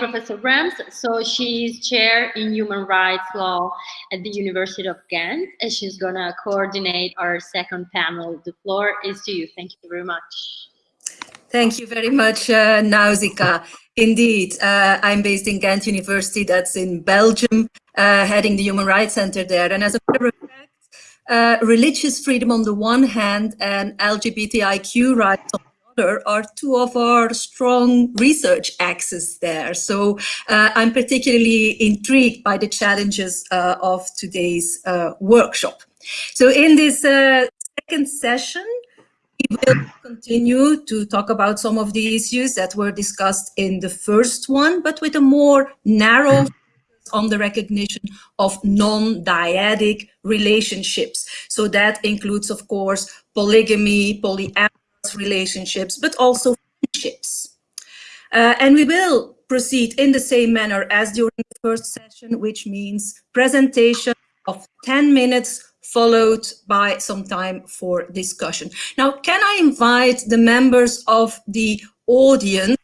Professor Brems. So she's chair in human rights law at the University of Ghent, and she's gonna coordinate our second panel. The floor is to you. Thank you very much. Thank you very much, uh, Nausicaa. Indeed, uh, I'm based in Ghent University, that's in Belgium, uh, heading the Human Rights Center there. And as a matter of fact, uh, religious freedom on the one hand and LGBTIQ rights on the other are two of our strong research axes there. So uh, I'm particularly intrigued by the challenges uh, of today's uh, workshop. So in this uh, second session, we will continue to talk about some of the issues that were discussed in the first one, but with a more narrow focus on the recognition of non-dyadic relationships. So that includes, of course, polygamy, polyamorous relationships, but also friendships. Uh, and we will proceed in the same manner as during the first session, which means presentation of 10 minutes followed by some time for discussion. Now, can I invite the members of the audience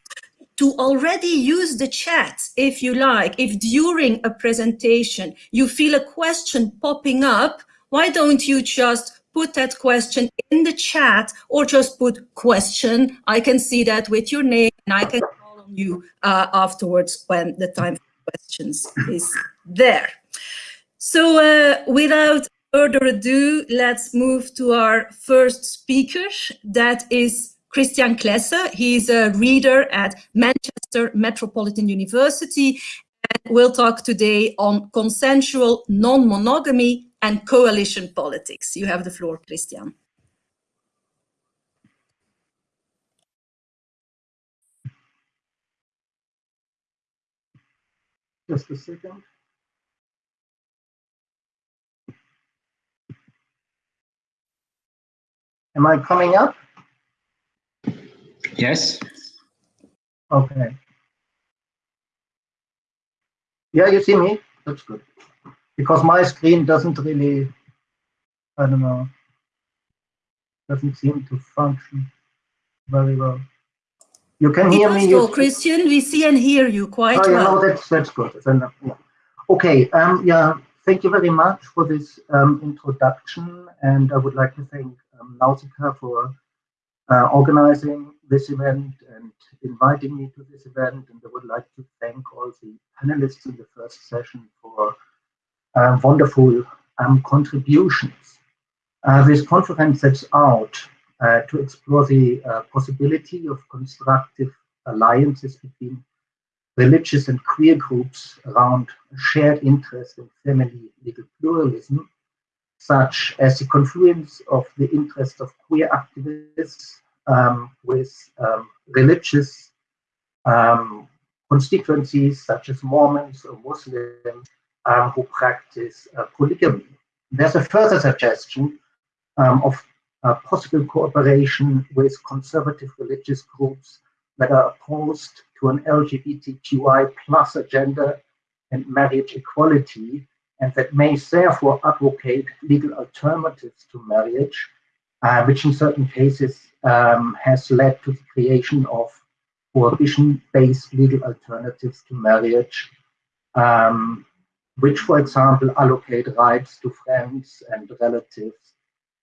to already use the chat if you like. If during a presentation you feel a question popping up, why don't you just put that question in the chat or just put question. I can see that with your name and I can call on you uh, afterwards when the time for questions is there. So uh, without further ado, let's move to our first speaker. That is Christian Klesse. He's a reader at Manchester Metropolitan University and we'll talk today on consensual non-monogamy and coalition politics. You have the floor, Christian. Just a second. Am I coming up? Yes. Okay. Yeah, you see me? That's good. Because my screen doesn't really, I don't know, doesn't seem to function very well. You can hear me? You... Christian, we see and hear you quite oh, well. Yeah, that's, that's good. Then, yeah. Okay, um, yeah, thank you very much for this um, introduction. And I would like to thank um, Nausicaa for uh, organizing this event and inviting me to this event. And I would like to thank all the panelists in the first session for wonderful um, contributions. Uh, this conference sets out uh, to explore the uh, possibility of constructive alliances between religious and queer groups around shared interest in family legal pluralism, such as the confluence of the interests of queer activists um, with um, religious um, constituencies such as Mormons or Muslims um, who practice uh, polygamy. There's a further suggestion um, of uh, possible cooperation with conservative religious groups that are opposed to an LGBTQI plus agenda and marriage equality, and that may therefore advocate legal alternatives to marriage, uh, which in certain cases um, has led to the creation of prohibition-based legal alternatives to marriage, um, which, for example, allocate rights to friends and relatives,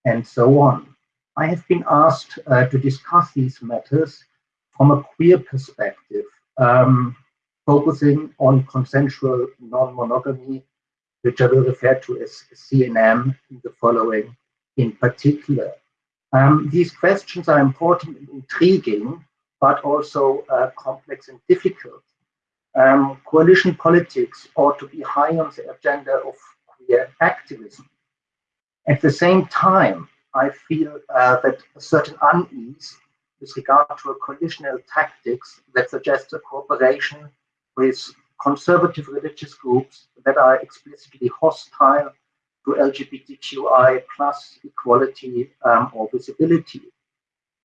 and so on. I have been asked uh, to discuss these matters from a queer perspective, um, focusing on consensual non-monogamy, which I will refer to as CNM in the following in particular. Um, these questions are important and intriguing, but also uh, complex and difficult. Um, coalition politics ought to be high on the agenda of queer activism. At the same time, I feel uh, that a certain unease with regard to a coalitional tactics that suggests a cooperation with conservative religious groups that are explicitly hostile to LGBTQI plus equality um, or visibility.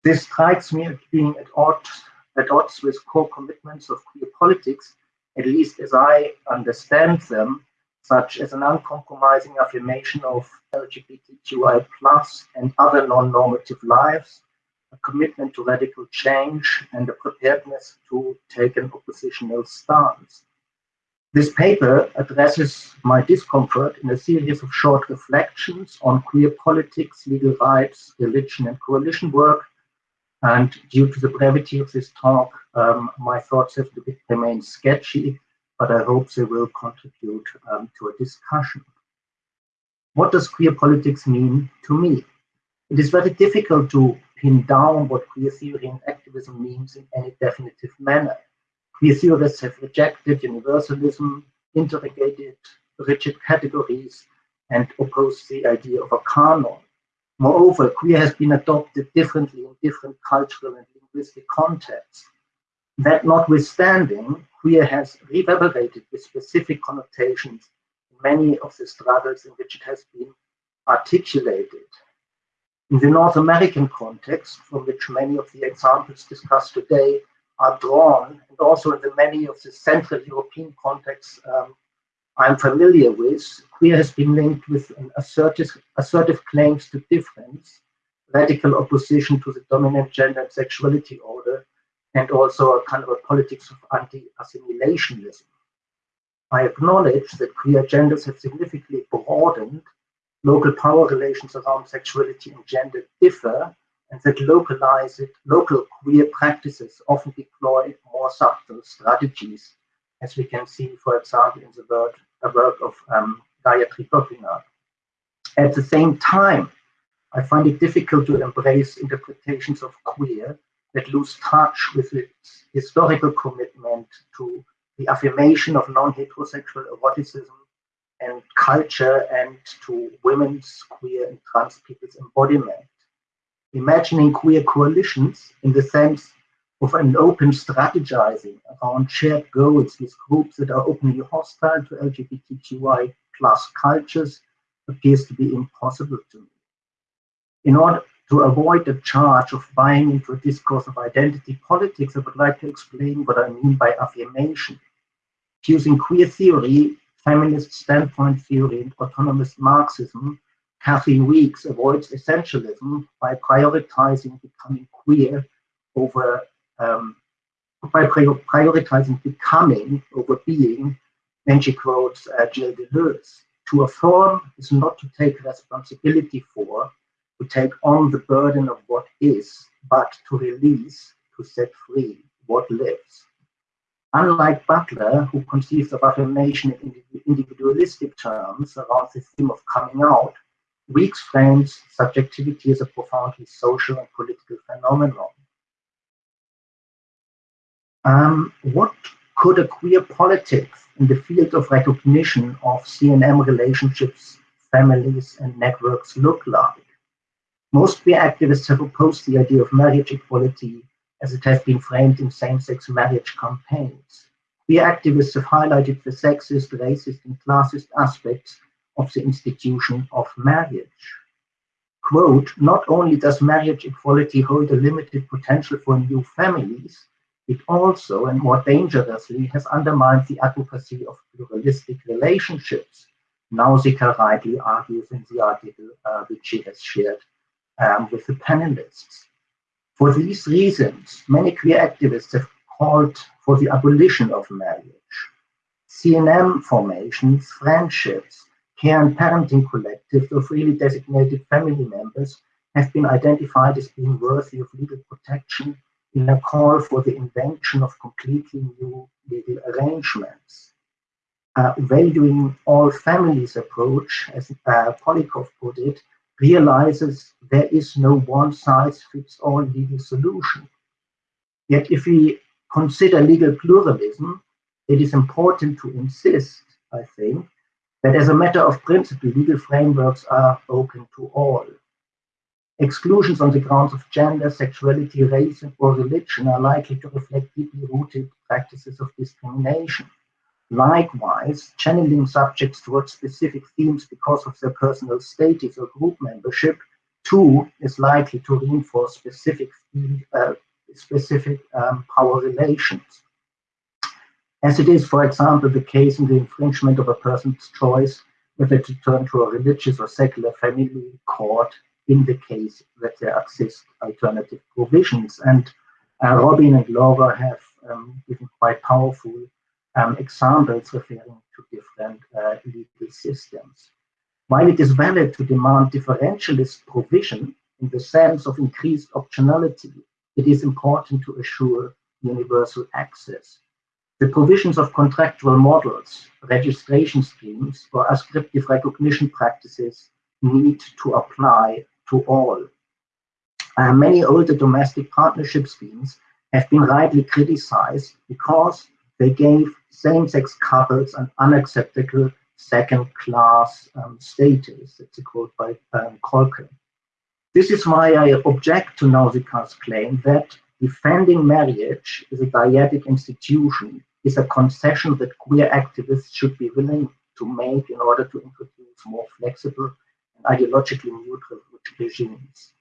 This strikes me as being at odds, at odds with core commitments of queer politics, at least as I understand them, such as an uncompromising affirmation of LGBTQI plus and other non-normative lives, a commitment to radical change, and a preparedness to take an oppositional stance. This paper addresses my discomfort in a series of short reflections on queer politics, legal rights, religion, and coalition work. And due to the brevity of this talk, um, my thoughts have to remain sketchy, but I hope they will contribute um, to a discussion. What does queer politics mean to me? It is very difficult to pin down what queer theory and activism means in any definitive manner. Queer theorists have rejected universalism, interrogated rigid categories, and opposed the idea of a canon. Moreover, queer has been adopted differently in different cultural and linguistic contexts. That notwithstanding, queer has reverberated with specific connotations in many of the struggles in which it has been articulated. In the North American context, from which many of the examples discussed today are drawn, and also in the many of the Central European contexts um, I'm familiar with, queer has been linked with assertive, assertive claims to difference, radical opposition to the dominant gender and sexuality order, and also a kind of a politics of anti-assimilationism. I acknowledge that queer genders have significantly broadened local power relations around sexuality and gender differ, and that localized, local queer practices often deploy more subtle strategies, as we can see, for example, in the work, work of um, Gayatri Gopinath. At the same time, I find it difficult to embrace interpretations of queer that lose touch with its historical commitment to the affirmation of non-heterosexual eroticism and culture and to women's, queer, and trans people's embodiment. Imagining queer coalitions in the sense of an open strategizing around shared goals with groups that are openly hostile to LGBTQI plus cultures appears to be impossible to me. In order to avoid the charge of buying into a discourse of identity politics, I would like to explain what I mean by affirmation. Using queer theory feminist standpoint theory and autonomous Marxism, Kathleen Weeks avoids essentialism by prioritizing becoming queer over um, by prioritizing becoming over being, and she quotes uh, Gilles Deleuze. To affirm is not to take responsibility for, to take on the burden of what is, but to release, to set free what lives. Unlike Butler, who conceives of affirmation in individualistic terms around the theme of coming out, Weeks frames subjectivity as a profoundly social and political phenomenon. Um, what could a queer politics in the field of recognition of CNM relationships, families, and networks look like? Most queer activists have opposed the idea of marriage equality as it has been framed in same-sex marriage campaigns. Queer activists have highlighted the sexist, racist, and classist aspects of the institution of marriage. Quote, not only does marriage equality hold a limited potential for new families, it also, and more dangerously, has undermined the advocacy of pluralistic relationships. Nausicaa rightly argues in the article uh, which she has shared um, with the panelists. For these reasons, many queer activists have called for the abolition of marriage. CNM formations, friendships, care and parenting collectives of really designated family members have been identified as being worthy of legal protection in a call for the invention of completely new legal arrangements. Uh, valuing all families approach, as uh, Polikoff put it, realizes there is no one size fits all legal solution. Yet if we consider legal pluralism, it is important to insist, I think, that as a matter of principle, legal frameworks are open to all. Exclusions on the grounds of gender, sexuality, race, or religion are likely to reflect deeply rooted practices of discrimination. Likewise, channeling subjects towards specific themes because of their personal status or group membership, too, is likely to reinforce specific, uh, specific um, power relations. As it is, for example, the case in the infringement of a person's choice whether to turn to a religious or secular family court in the case that there exist alternative provisions. And uh, Robin and Laura have um, given quite powerful um, examples referring to different uh, legal systems. While it is valid to demand differentialist provision in the sense of increased optionality, it is important to assure universal access. The provisions of contractual models, registration schemes, or ascriptive recognition practices need to apply to all. Uh, many older domestic partnership schemes have been rightly criticized because they gave same-sex couples an unacceptable second-class um, status. That's a quote by um. This is why I object to Nausicaa's claim that defending marriage as a dyadic institution is a concession that queer activists should be willing to make in order to introduce more flexible and ideologically neutral regimes.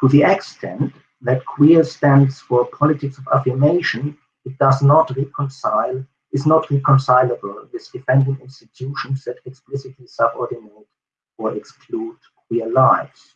To the extent that queer stands for politics of affirmation, it does not reconcile, is not reconcilable with defending institutions that explicitly subordinate or exclude queer lives.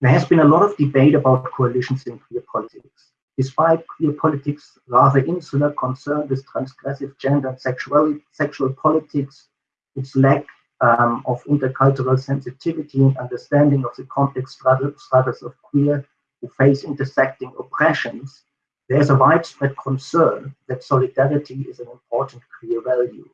There has been a lot of debate about coalitions in queer politics. Despite queer politics' rather insular concern with transgressive gender and sexual, sexual politics, its lack um, of intercultural sensitivity and understanding of the complex struggles of queer who face intersecting oppressions, there's a widespread concern that solidarity is an important queer value.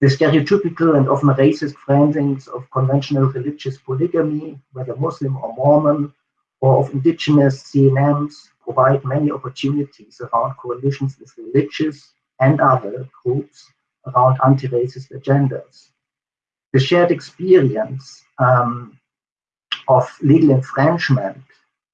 The stereotypical and often racist framings of conventional religious polygamy, whether Muslim or Mormon, or of indigenous CNMs, provide many opportunities around coalitions with religious and other groups around anti-racist agendas. The shared experience um, of legal infringement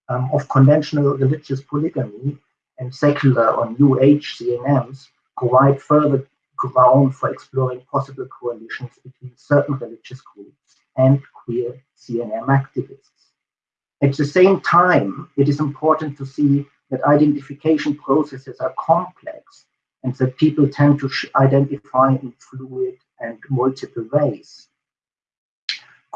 um, of conventional religious polygamy and secular or New Age CNMs provide further ground for exploring possible coalitions between certain religious groups and queer CNM activists. At the same time, it is important to see that identification processes are complex and that people tend to identify in fluid and multiple ways.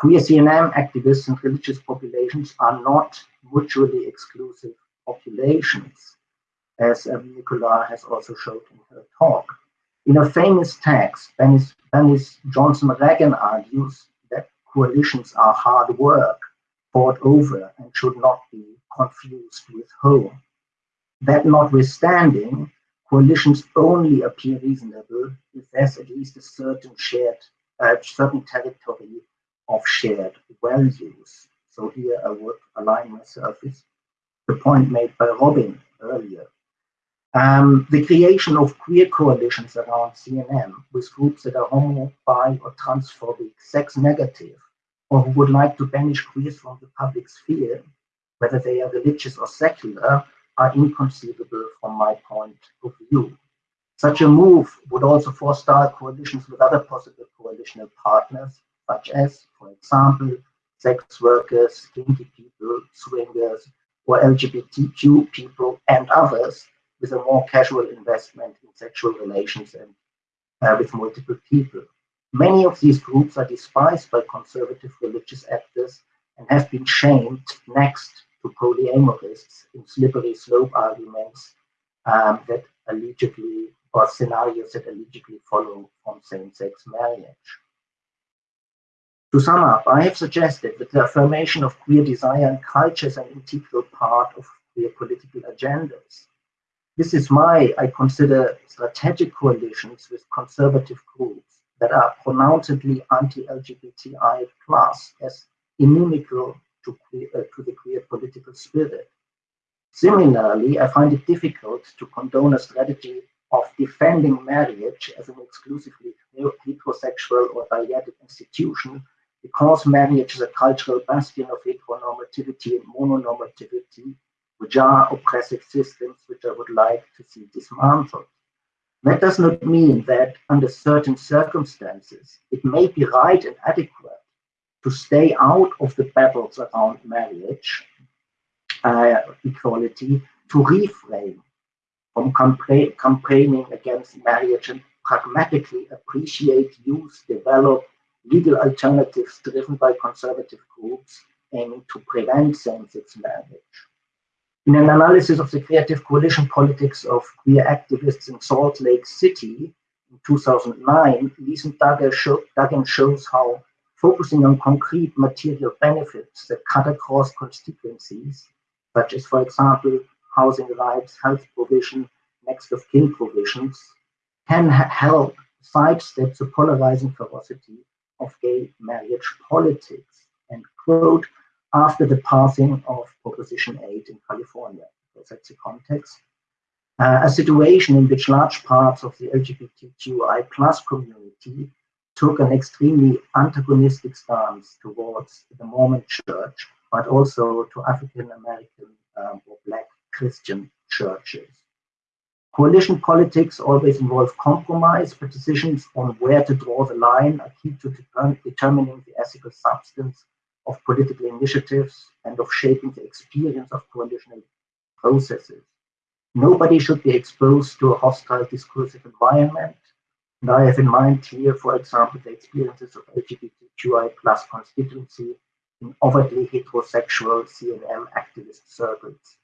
Queer CNM activists and religious populations are not mutually exclusive populations, as Nicola has also showed in her talk. In a famous text, Bernice, Bernice Johnson Reagon argues that coalitions are hard work, fought over, and should not be confused with home. That notwithstanding, coalitions only appear reasonable if there's at least a certain shared, uh, certain territory of shared values. So here I would align myself with the point made by Robin earlier. Um, the creation of queer coalitions around CNM with groups that are homo, bi, or transphobic, sex negative, or who would like to banish queers from the public sphere, whether they are religious or secular, are inconceivable from my point of view. Such a move would also forestall coalitions with other possible coalitional partners, such as, for example, sex workers, kinky people, swingers, or LGBTQ people and others with a more casual investment in sexual relations and uh, with multiple people. Many of these groups are despised by conservative religious actors and have been shamed next to polyamorists in slippery slope arguments um, that allegedly or scenarios that allegedly follow from same-sex marriage. To sum up, I have suggested that the affirmation of queer desire and culture is an integral part of queer political agendas. This is why I consider strategic coalitions with conservative groups that are pronouncedly anti-LGBTI plus as inimical to, queer, uh, to the queer political spirit. Similarly, I find it difficult to condone a strategy of defending marriage as an exclusively heterosexual or dyadic institution because marriage is a cultural bastion of heteronormativity and mononormativity which are oppressive systems which I would like to see dismantled. That does not mean that under certain circumstances, it may be right and adequate to stay out of the battles around marriage, uh, equality, to refrain from campaign, campaigning against marriage and pragmatically appreciate, use, develop legal alternatives driven by conservative groups aiming to prevent same-sex marriage. In an analysis of the creative coalition politics of queer activists in Salt Lake City in 2009, Lisa Duggan shows how focusing on concrete material benefits that cut across constituencies, such as, for example, housing rights, health provision, next of kin provisions, can help sidestep the polarizing ferocity of gay marriage politics, and quote, after the passing of Proposition 8 in California. So that's the context. Uh, a situation in which large parts of the LGBTQI plus community took an extremely antagonistic stance towards the Mormon church, but also to African American um, or Black Christian churches. Coalition politics always involve compromise, but decisions on where to draw the line are key to determining the ethical substance of political initiatives and of shaping the experience of coalitional processes. Nobody should be exposed to a hostile discursive environment. And I have in mind here, for example, the experiences of LGBTQI plus constituency in overtly heterosexual CNM activist circles.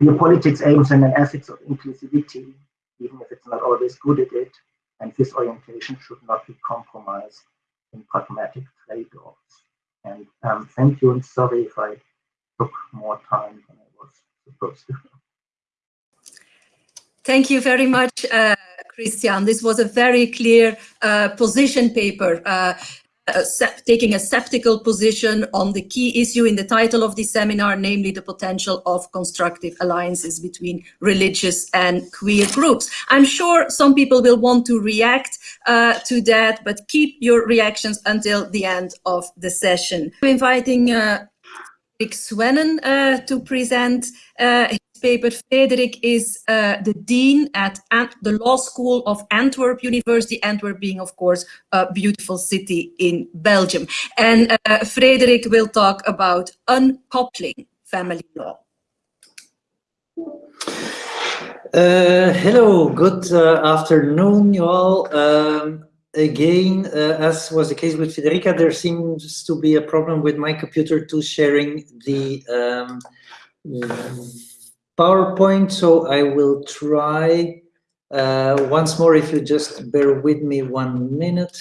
Your politics aims at an ethics of inclusivity, even if it's not always good at it, and this orientation should not be compromised in pragmatic trade-offs. And um, thank you, and sorry if I took more time than I was supposed to. Thank you very much, uh, Christian. This was a very clear uh, position paper. Uh, taking a skeptical position on the key issue in the title of the seminar, namely the potential of constructive alliances between religious and queer groups. I'm sure some people will want to react uh, to that, but keep your reactions until the end of the session. I'm inviting uh, Rick Swennen uh, to present uh, paper, Frederik is uh, the Dean at Ant the Law School of Antwerp University, Antwerp being, of course, a beautiful city in Belgium. And uh, Frederik will talk about uncoupling family law. Uh, hello, good uh, afternoon, you all. Um, again, uh, as was the case with Federica, there seems to be a problem with my computer to sharing the um, PowerPoint, so I will try uh, once more if you just bear with me one minute.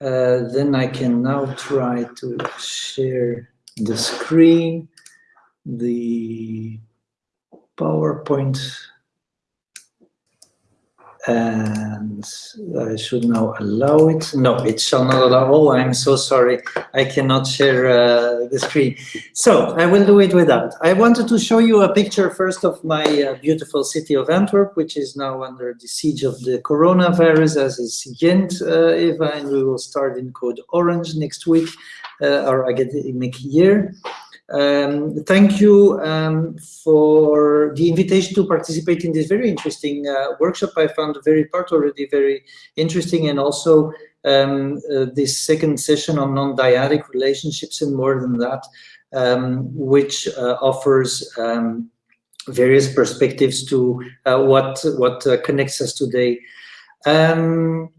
Uh, then I can now try to share the screen, the PowerPoint and I should now allow it. No, it shall not allow. Oh, I'm so sorry. I cannot share uh, the screen. So I will do it without. I wanted to show you a picture first of my uh, beautiful city of Antwerp, which is now under the siege of the coronavirus, as is Ghent, uh, Eva, and we will start in code orange next week, uh, our academic year. Um, thank you um, for the invitation to participate in this very interesting uh, workshop. I found the very part already very interesting and also um, uh, this second session on non-dyadic relationships and more than that, um, which uh, offers um, various perspectives to uh, what, what uh, connects us today. Um,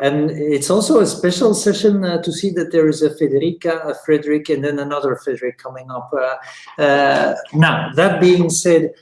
and it's also a special session uh, to see that there is a Federica, a Frederick, and then another Frederick coming up. Uh, uh, now, that being said,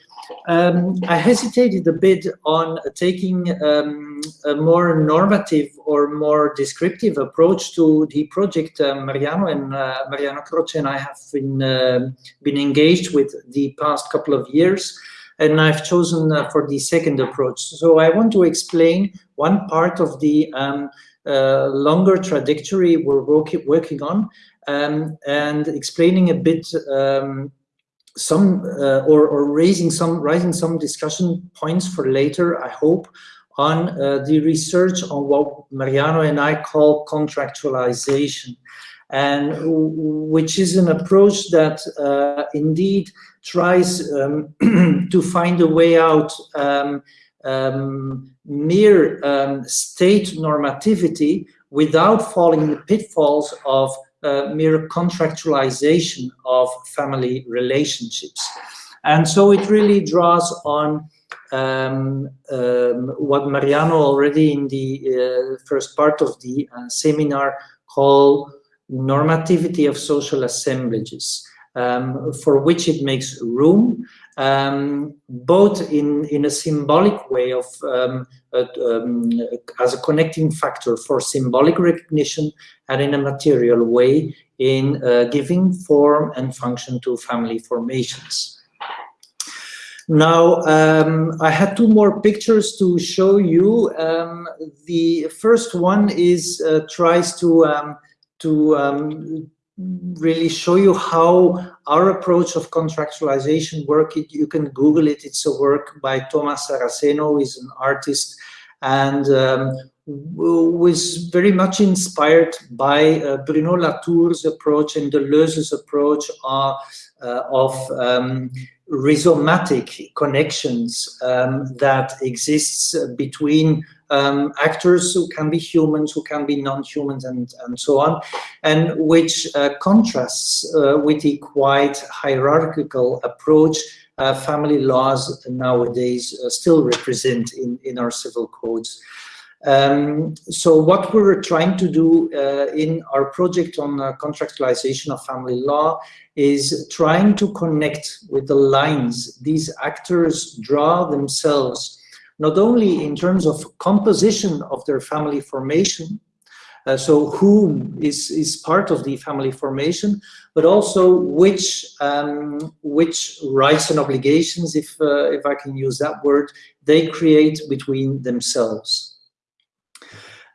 um, I hesitated a bit on taking um, a more normative or more descriptive approach to the project uh, Mariano and uh, Mariano Croce and I have been, uh, been engaged with the past couple of years and I've chosen uh, for the second approach. So I want to explain one part of the um, uh, longer trajectory we're work working on um, and explaining a bit um, some uh, or, or raising some raising some discussion points for later, I hope, on uh, the research on what Mariano and I call contractualization and which is an approach that uh, indeed tries um, to find a way out um, um, mere um, state normativity without falling in the pitfalls of uh, mere contractualization of family relationships. And so it really draws on um, um, what Mariano already in the uh, first part of the uh, seminar called normativity of social assemblages, um, for which it makes room, um, both in, in a symbolic way of um, um, as a connecting factor for symbolic recognition and in a material way in uh, giving form and function to family formations. Now, um, I had two more pictures to show you. Um, the first one is uh, tries to to um, really show you how our approach of contractualization work. It, you can Google it. It's a work by Thomas Saraceno, is an artist, and um, was very much inspired by uh, Bruno Latour's approach and Deleuze's approach uh, uh, of um, rhizomatic connections um, that exists between um, actors who can be humans, who can be non-humans, and, and so on, and which uh, contrasts uh, with the quite hierarchical approach uh, family laws nowadays uh, still represent in, in our civil codes. Um, so what we're trying to do uh, in our project on uh, contractualization of family law is trying to connect with the lines these actors draw themselves, not only in terms of composition of their family formation, uh, so who is, is part of the family formation, but also which, um, which rights and obligations, if, uh, if I can use that word, they create between themselves.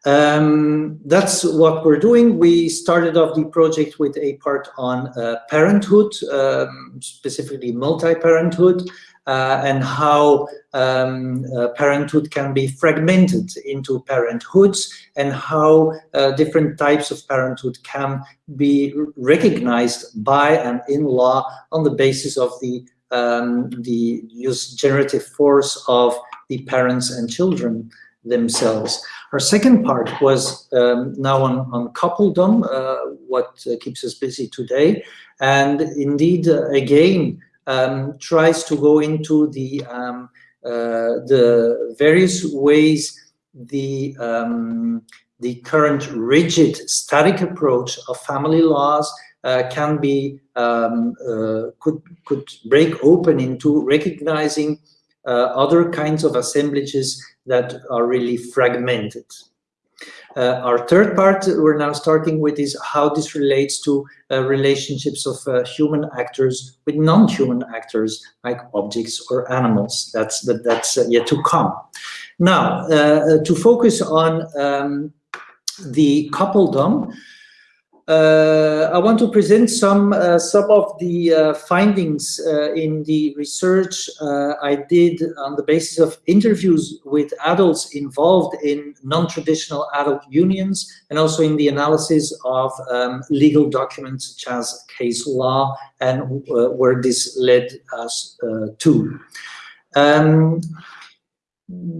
Um, that's what we're doing. We started off the project with a part on uh, parenthood, um, specifically multi-parenthood, and how um, uh, parenthood can be fragmented into parenthoods and how uh, different types of parenthood can be recognized by and in law on the basis of the um, the use generative force of the parents and children themselves. Our second part was um, now on, on coupledom, uh, what uh, keeps us busy today. And indeed, uh, again, um, tries to go into the, um, uh, the various ways the, um, the current rigid static approach of family laws uh, can be um, uh, could could break open into recognizing uh, other kinds of assemblages that are really fragmented. Uh, our third part we're now starting with is how this relates to uh, relationships of uh, human actors with non-human actors like objects or animals. That's that, that's uh, yet to come. Now, uh, uh, to focus on um, the coupledom, I want to present some uh, some of the uh, findings uh, in the research uh, I did on the basis of interviews with adults involved in non-traditional adult unions and also in the analysis of um, legal documents such as case law and uh, where this led us to. Um,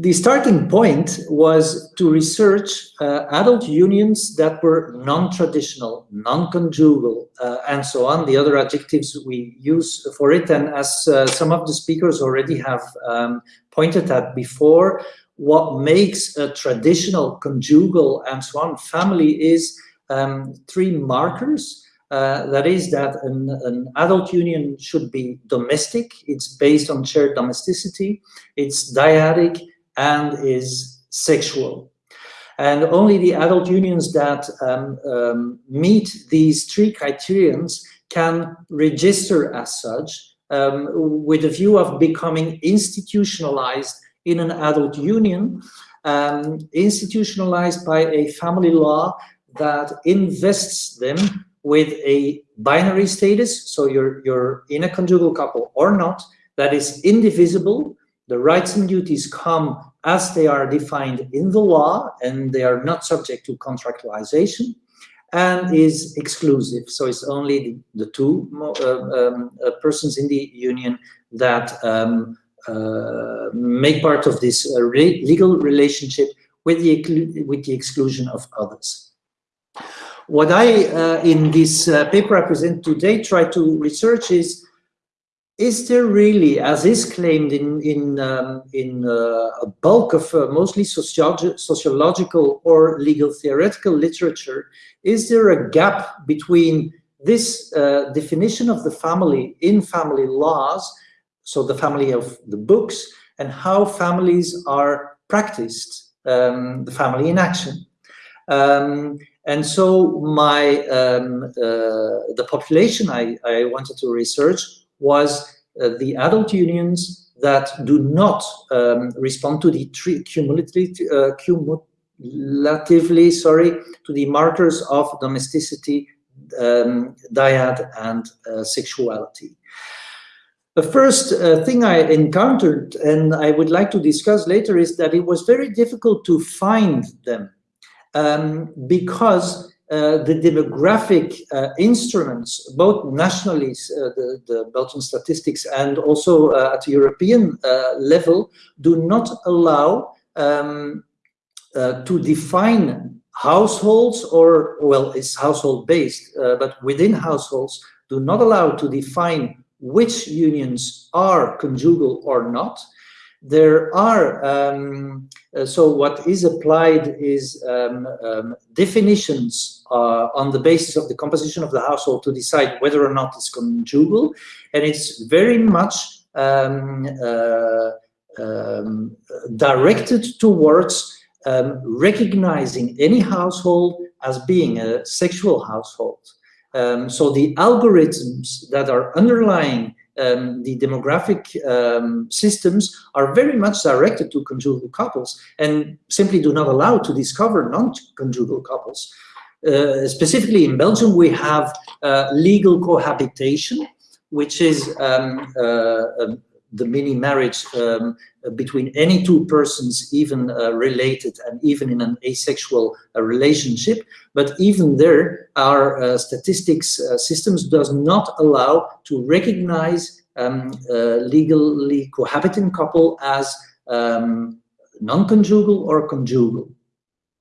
the starting point was to research uh, adult unions that were non-traditional, non-conjugal, uh, and so on, the other adjectives we use for it. And as uh, some of the speakers already have um, pointed at before, what makes a traditional, conjugal, and so on family is um, three markers uh, that is that an, an, adult union should be domestic, it's based on shared domesticity, it's dyadic, and is sexual. And only the adult unions that um, um, meet these three criterions can register as such um, with a view of becoming institutionalized in an adult union, um, institutionalized by a family law that invests them with a binary status, so you're, you're in a conjugal couple or not, that is indivisible. The rights and duties come as they are defined in the law and they are not subject to contractualization and is exclusive. So it's only the, the two uh, um, uh, persons in the union that um, uh, make part of this uh, legal relationship with the, with the exclusion of others. What I, uh, in this uh, paper I present today, try to research is is there really, as is claimed in in um, in uh, a bulk of uh, mostly sociologi sociological or legal theoretical literature, is there a gap between this uh, definition of the family in family laws, so the family of the books, and how families are practiced, um, the family in action. Um, and so my um, uh, the population I, I wanted to research was uh, the adult unions that do not um, respond to the cumulatively, uh, cumulatively sorry, to the markers of domesticity, um, dyad, and uh, sexuality. The first uh, thing I encountered and I would like to discuss later is that it was very difficult to find them um, because uh, the demographic uh, instruments, both nationally, uh, the, the, Belgian statistics and also uh, at the European uh, level, do not allow um, to define households or, well, it's household based, but within households do not allow to define which unions are conjugal or not. There are, um, uh, so what is applied is um, um, definitions uh, on the basis of the composition of the household to decide whether or not it's conjugal. And it's very much um, uh, um, directed towards um, recognizing any household as being a sexual household. Um, so the algorithms that are underlying um, the demographic um, systems are very much directed to conjugal couples and simply do not allow to discover non-conjugal couples. Uh, specifically in Belgium, we have uh, legal cohabitation, which is um, uh, um, the mini marriage um, between any two persons, even uh, related and even in an asexual uh, relationship. But even there, our uh, statistics systems does not allow to recognize um, legally cohabiting couple as um, non-conjugal or conjugal.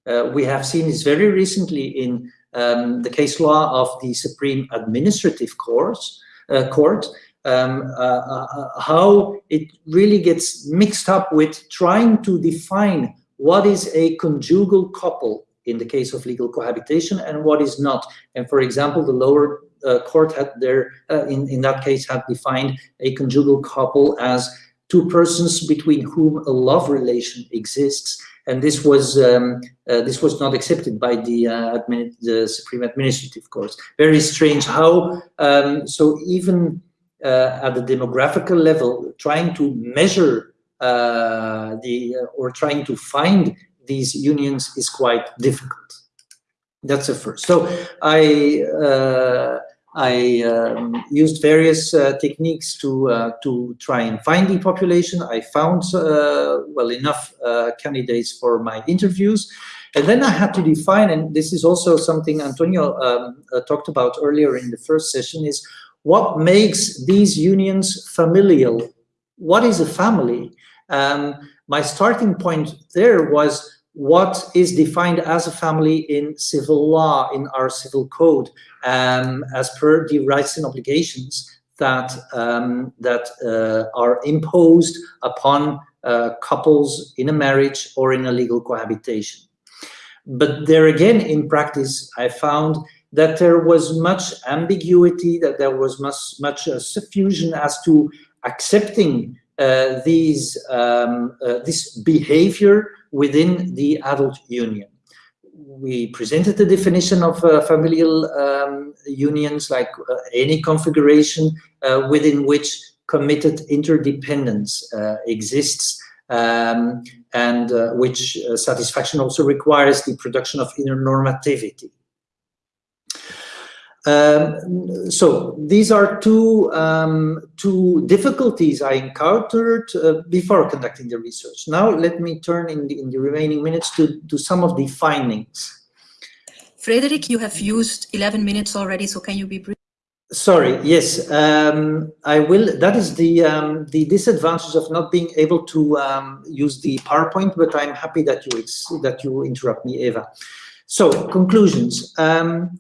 Uh, we have seen this very recently in um, the case law of the Supreme Administrative Courts, uh, Court, um, uh, uh, uh, how it really gets mixed up with trying to define what is a conjugal couple in the case of legal cohabitation and what is not. And for example, the lower uh, court had there, uh, in, in that case, had defined a conjugal couple as two persons between whom a love relation exists. And this was um, uh, this was not accepted by the, the Supreme Administrative Court. Very strange how, um, so even uh, at the demographical level, trying to measure uh, the uh, or trying to find these unions is quite difficult. That's the first. So I I um, used various uh, techniques to uh, to try and find the population. I found uh, well enough candidates for my interviews, and then I had to define. And this is also something Antonio um, talked about earlier in the first session: is what makes these unions familial? What is a family? Um, my starting point there was what is defined as a family in civil law, in our civil code, um, as per the rights and obligations that, um, that uh, are imposed upon uh, couples in a marriage or in a legal cohabitation. But there again, in practice, I found that there was much ambiguity, that there was much, much uh, suffusion as to accepting uh, these um, uh, this behavior within the adult union. We presented the definition of uh, familial um, unions like uh, any configuration uh, within which committed interdependence exists um, and which satisfaction also requires the production of inner normativity. Um, so these are two um, two difficulties I encountered uh, before conducting the research. Now let me turn in the, in the remaining minutes to, to some of the findings. Frederick, you have used 11 minutes already, so can you be brief? Sorry, yes, um, I will. That is the um, the disadvantage of not being able to um, use the PowerPoint, but I'm happy that you that you interrupt me, Eva. So conclusions. Um,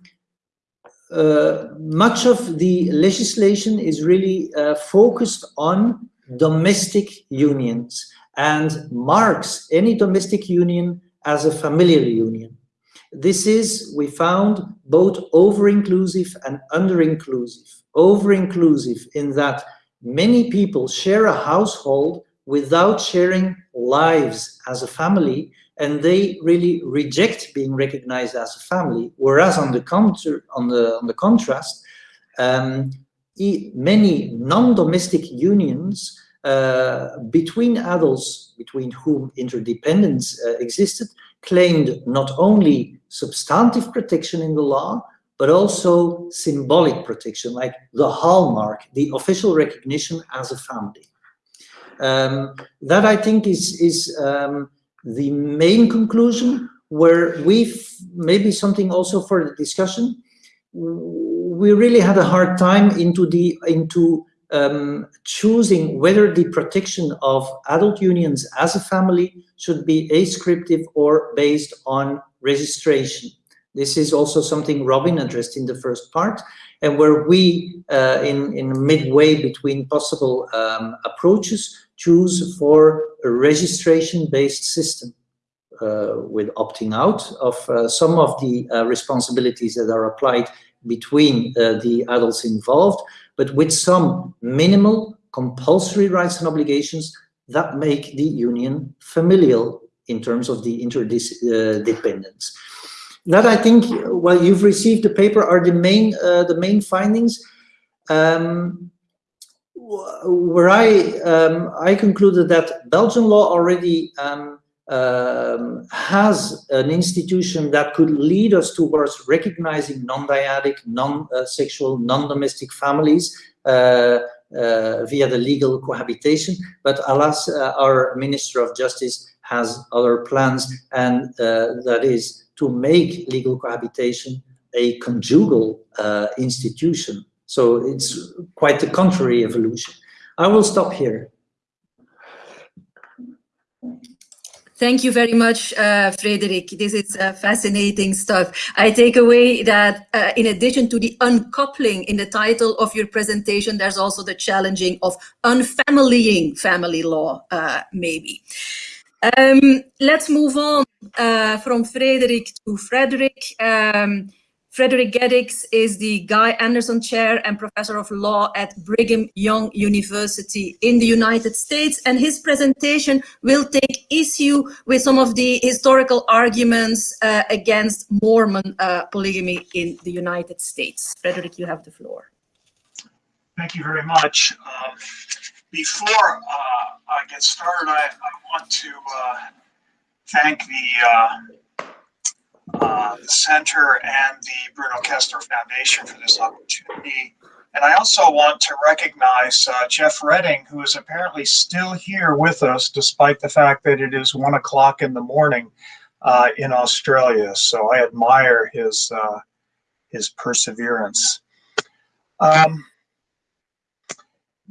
much of the legislation is really uh, focused on domestic unions and marks any domestic union as a familial union. This is, we found, both over-inclusive and under-inclusive. Over-inclusive in that many people share a household without sharing lives as a family, and they really reject being recognized as a family. Whereas on the counter, on the on the contrast, um, many non-domestic unions uh, between adults between whom interdependence uh, existed claimed not only substantive protection in the law, but also symbolic protection, like the hallmark, the official recognition as a family. Um, that I think is, is um, the main conclusion where we've maybe something also for the discussion. We really had a hard time into the into um, choosing whether the protection of adult unions as a family should be ascriptive or based on registration. This is also something Robin addressed in the first part, and where we, uh, in, in midway between possible um, approaches, choose for a registration-based system. Uh, with opting out of uh, some of the uh, responsibilities that are applied between uh, the adults involved, but with some minimal compulsory rights and obligations that make the union familial in terms of the interdependence. That I think, well, you've received the paper are the main uh, the main findings. Um, where I um, I concluded that Belgian law already um, um, has an institution that could lead us towards recognizing non-dyadic, non-sexual, non-domestic families uh, uh, via the legal cohabitation. But alas, uh, our Minister of Justice has other plans, and uh, that is to make legal cohabitation a conjugal uh, institution. So it's quite the contrary evolution. I will stop here. Thank you very much, uh, Frederick. This is uh, fascinating stuff. I take away that uh, in addition to the uncoupling in the title of your presentation, there's also the challenging of unfamilying family law, uh, maybe. Um, let's move on uh, from Frederick to Frederick. Um, Frederick Gedicks is the Guy Anderson Chair and Professor of Law at Brigham Young University in the United States. And his presentation will take issue with some of the historical arguments uh, against Mormon uh, polygamy in the United States. Frederick, you have the floor. Thank you very much. Um, before uh, I get started, I, I want to uh, thank the uh, the center and the Bruno Kessler Foundation for this opportunity. And I also want to recognize uh, Jeff Redding, who is apparently still here with us, despite the fact that it is one o'clock in the morning uh, in Australia. So I admire his, uh, his perseverance. Um,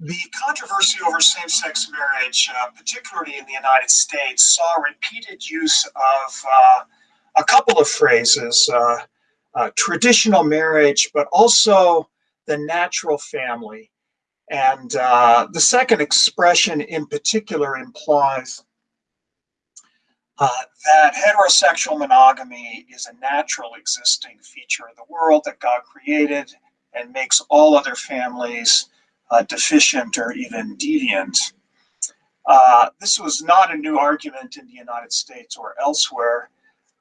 the controversy over same-sex marriage, uh, particularly in the United States, saw repeated use of uh, a couple of phrases, uh, uh, traditional marriage, but also the natural family. And uh, the second expression in particular implies uh, that heterosexual monogamy is a natural existing feature of the world that God created and makes all other families uh, deficient or even deviant. Uh, this was not a new argument in the United States or elsewhere.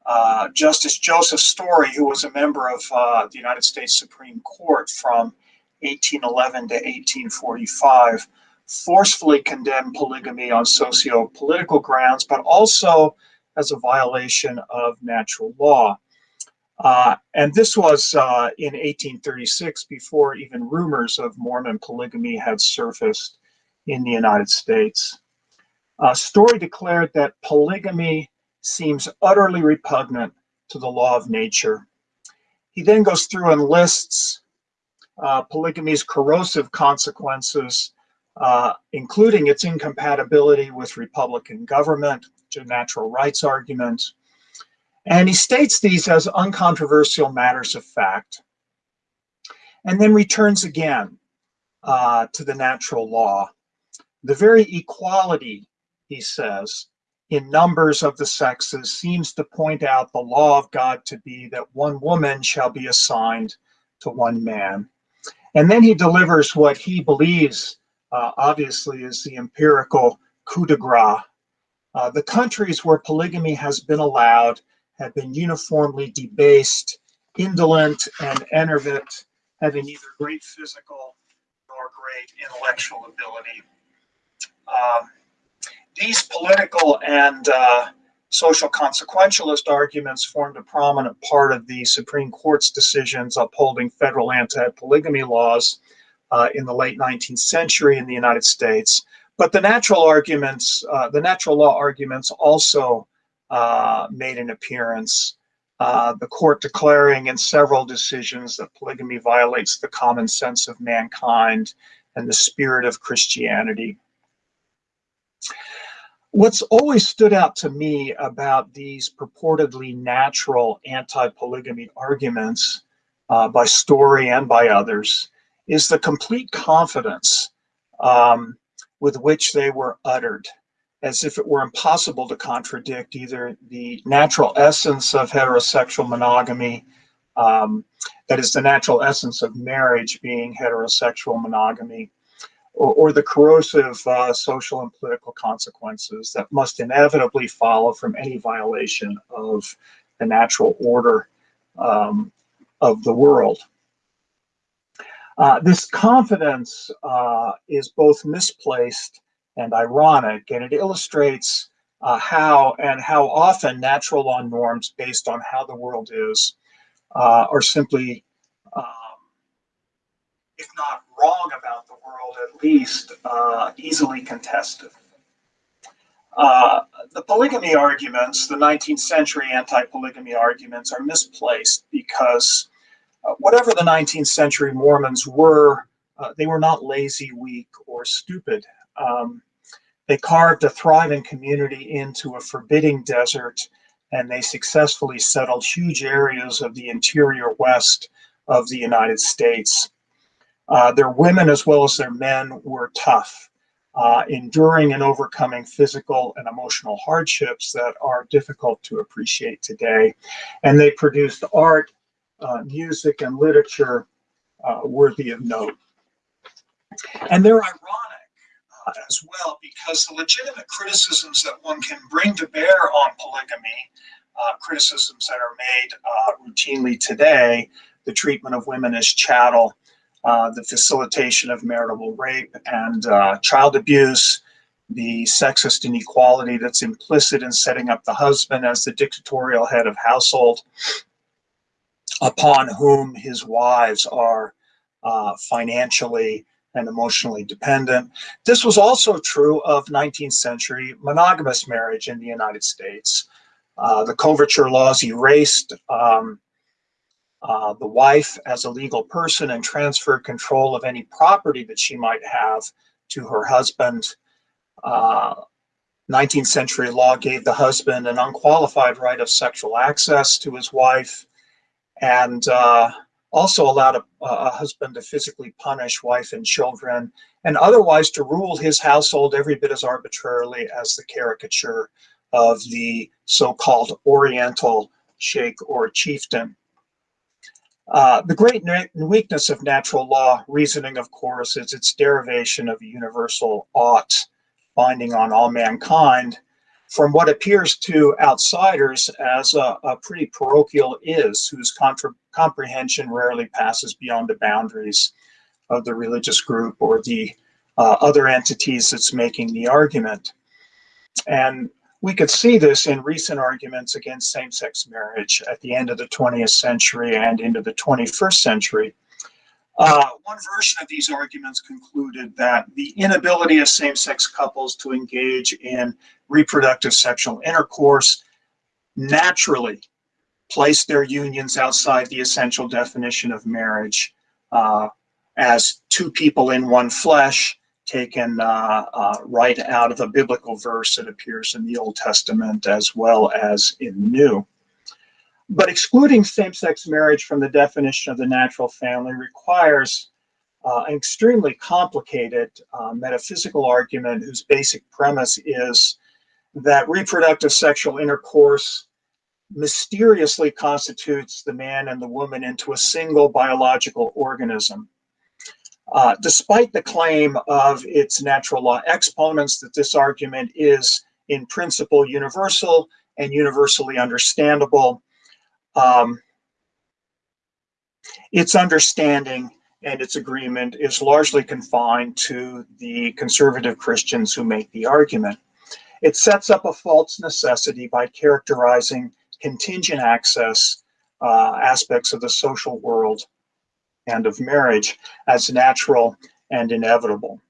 Uh, Justice Joseph Story, who was a member of uh, the United States Supreme Court from 1811 to 1845, forcefully condemned polygamy on socio-political grounds, but also as a violation of natural law. Uh, and this was uh, in 1836, before even rumors of Mormon polygamy had surfaced in the United States. Uh, Story declared that polygamy seems utterly repugnant to the law of nature. He then goes through and lists uh, polygamy's corrosive consequences, uh, including its incompatibility with Republican government, to natural rights arguments. And he states these as uncontroversial matters of fact. and then returns again uh, to the natural law. The very equality, he says, in numbers of the sexes seems to point out the law of God to be that one woman shall be assigned to one man. And then he delivers what he believes, uh, obviously, is the empirical coup de grace. Uh, the countries where polygamy has been allowed have been uniformly debased, indolent, and enervate, having neither great physical nor great intellectual ability. Um, these political and uh, social consequentialist arguments formed a prominent part of the Supreme Court's decisions upholding federal anti-polygamy laws uh, in the late 19th century in the United States. But the natural arguments, uh, the natural law arguments also uh, made an appearance. Uh, the court declaring in several decisions that polygamy violates the common sense of mankind and the spirit of Christianity. What's always stood out to me about these purportedly natural anti-polygamy arguments uh, by Story and by others is the complete confidence um, with which they were uttered, as if it were impossible to contradict either the natural essence of heterosexual monogamy, um, that is the natural essence of marriage being heterosexual monogamy, or, or the corrosive uh, social and political consequences that must inevitably follow from any violation of the natural order um, of the world. Uh, this confidence uh, is both misplaced and ironic, and it illustrates uh, how and how often natural law norms based on how the world is uh, are simply, um, if not wrong about the world, at least uh, easily contested. Uh, the polygamy arguments, the 19th century anti-polygamy arguments are misplaced because uh, whatever the 19th century Mormons were, uh, they were not lazy, weak, or stupid. Um, they carved a thriving community into a forbidding desert, and they successfully settled huge areas of the interior west of the United States. Uh, their women as well as their men were tough, uh, enduring and overcoming physical and emotional hardships that are difficult to appreciate today. And they produced art uh, music and literature uh, worthy of note. And they're ironic uh, as well because the legitimate criticisms that one can bring to bear on polygamy, criticisms that are made routinely today, the treatment of women as chattel, uh, the facilitation of marital rape and child abuse, the sexist inequality that's implicit in setting up the husband as the dictatorial head of household, upon whom his wives are uh, financially and emotionally dependent. This was also true of 19th century monogamous marriage in the United States. Uh, the coverture laws erased um, uh, the wife as a legal person and transferred control of any property that she might have to her husband. 19th uh, century law gave the husband an unqualified right of sexual access to his wife and uh, also allowed a, a, husband to physically punish wife and children, and otherwise to rule his household every bit as arbitrarily as the caricature of the so-called Oriental sheikh or chieftain. Uh, the great weakness of natural law reasoning, of course, is its derivation of a universal ought binding on all mankind, from what appears to outsiders as a, a pretty parochial is, whose comprehension rarely passes beyond the boundaries of the religious group or the uh, other entities that's making the argument. And we could see this in recent arguments against same-sex marriage at the end of the 20th century and into the 21st century. Uh, one version of these arguments concluded that the inability of same-sex couples to engage in reproductive sexual intercourse naturally placed their unions outside the essential definition of marriage uh, as two people in one flesh taken uh, uh, right out of a biblical verse that appears in the Old Testament as well as in the New. but excluding same-sex marriage from the definition of the natural family requires uh, an extremely complicated uh, metaphysical argument whose basic premise is that reproductive sexual intercourse mysteriously constitutes the man and the woman into a single biological organism. Uh, despite the claim of its natural law exponents that this argument is in principle universal and universally understandable, um, its understanding and its agreement is largely confined to the conservative Christians who make the argument. It sets up a false necessity by characterizing contingent access uh, aspects of the social world and of marriage as natural and inevitable.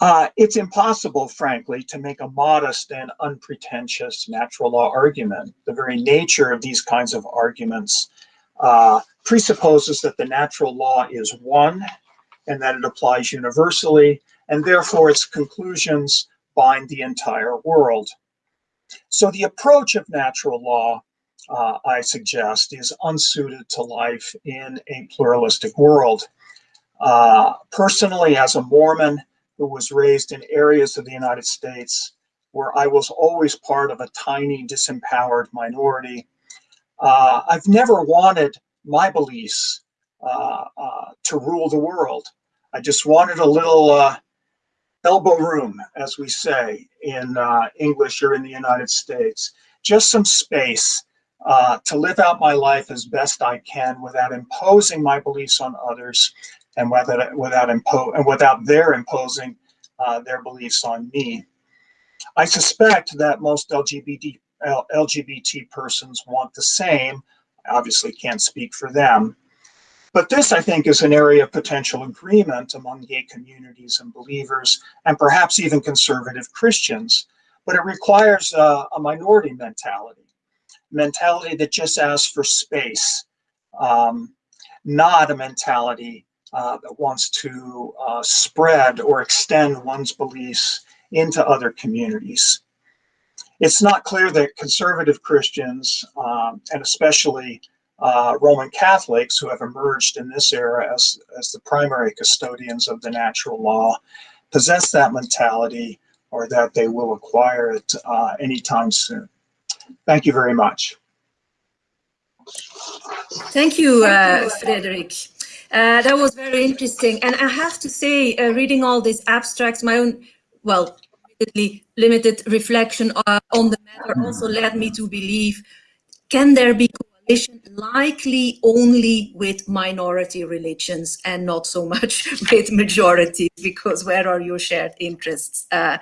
Uh, it's impossible, frankly, to make a modest and unpretentious natural law argument. The very nature of these kinds of arguments uh, presupposes that the natural law is one and that it applies universally, and therefore its conclusions bind the entire world. So the approach of natural law, uh, I suggest, is unsuited to life in a pluralistic world. Uh, personally, as a Mormon who was raised in areas of the United States where I was always part of a tiny disempowered minority, uh, I've never wanted my beliefs uh, uh, to rule the world. I just wanted a little uh, elbow room, as we say in English or in the United States, just some space uh, to live out my life as best I can without imposing my beliefs on others and without, without, impo and without their imposing uh, their beliefs on me. I suspect that most LGBT, LGBT persons want the same. I obviously can't speak for them. But this, I think, is an area of potential agreement among gay communities and believers, and perhaps even conservative Christians. But it requires uh, a minority mentality, mentality that just asks for space, um, not a mentality uh, that wants to uh, spread or extend one's beliefs into other communities. It's not clear that conservative Christians, um, and especially uh, Roman Catholics who have emerged in this era as, as the primary custodians of the natural law possess that mentality or that they will acquire it uh, anytime soon. Thank you very much. Thank you, uh, Frederick. Uh, that was very interesting. And I have to say, uh, reading all these abstracts, my own, well, limited reflection uh, on the matter also led me to believe, can there be coalition likely only with minority religions and not so much with majority because where are your shared interests uh,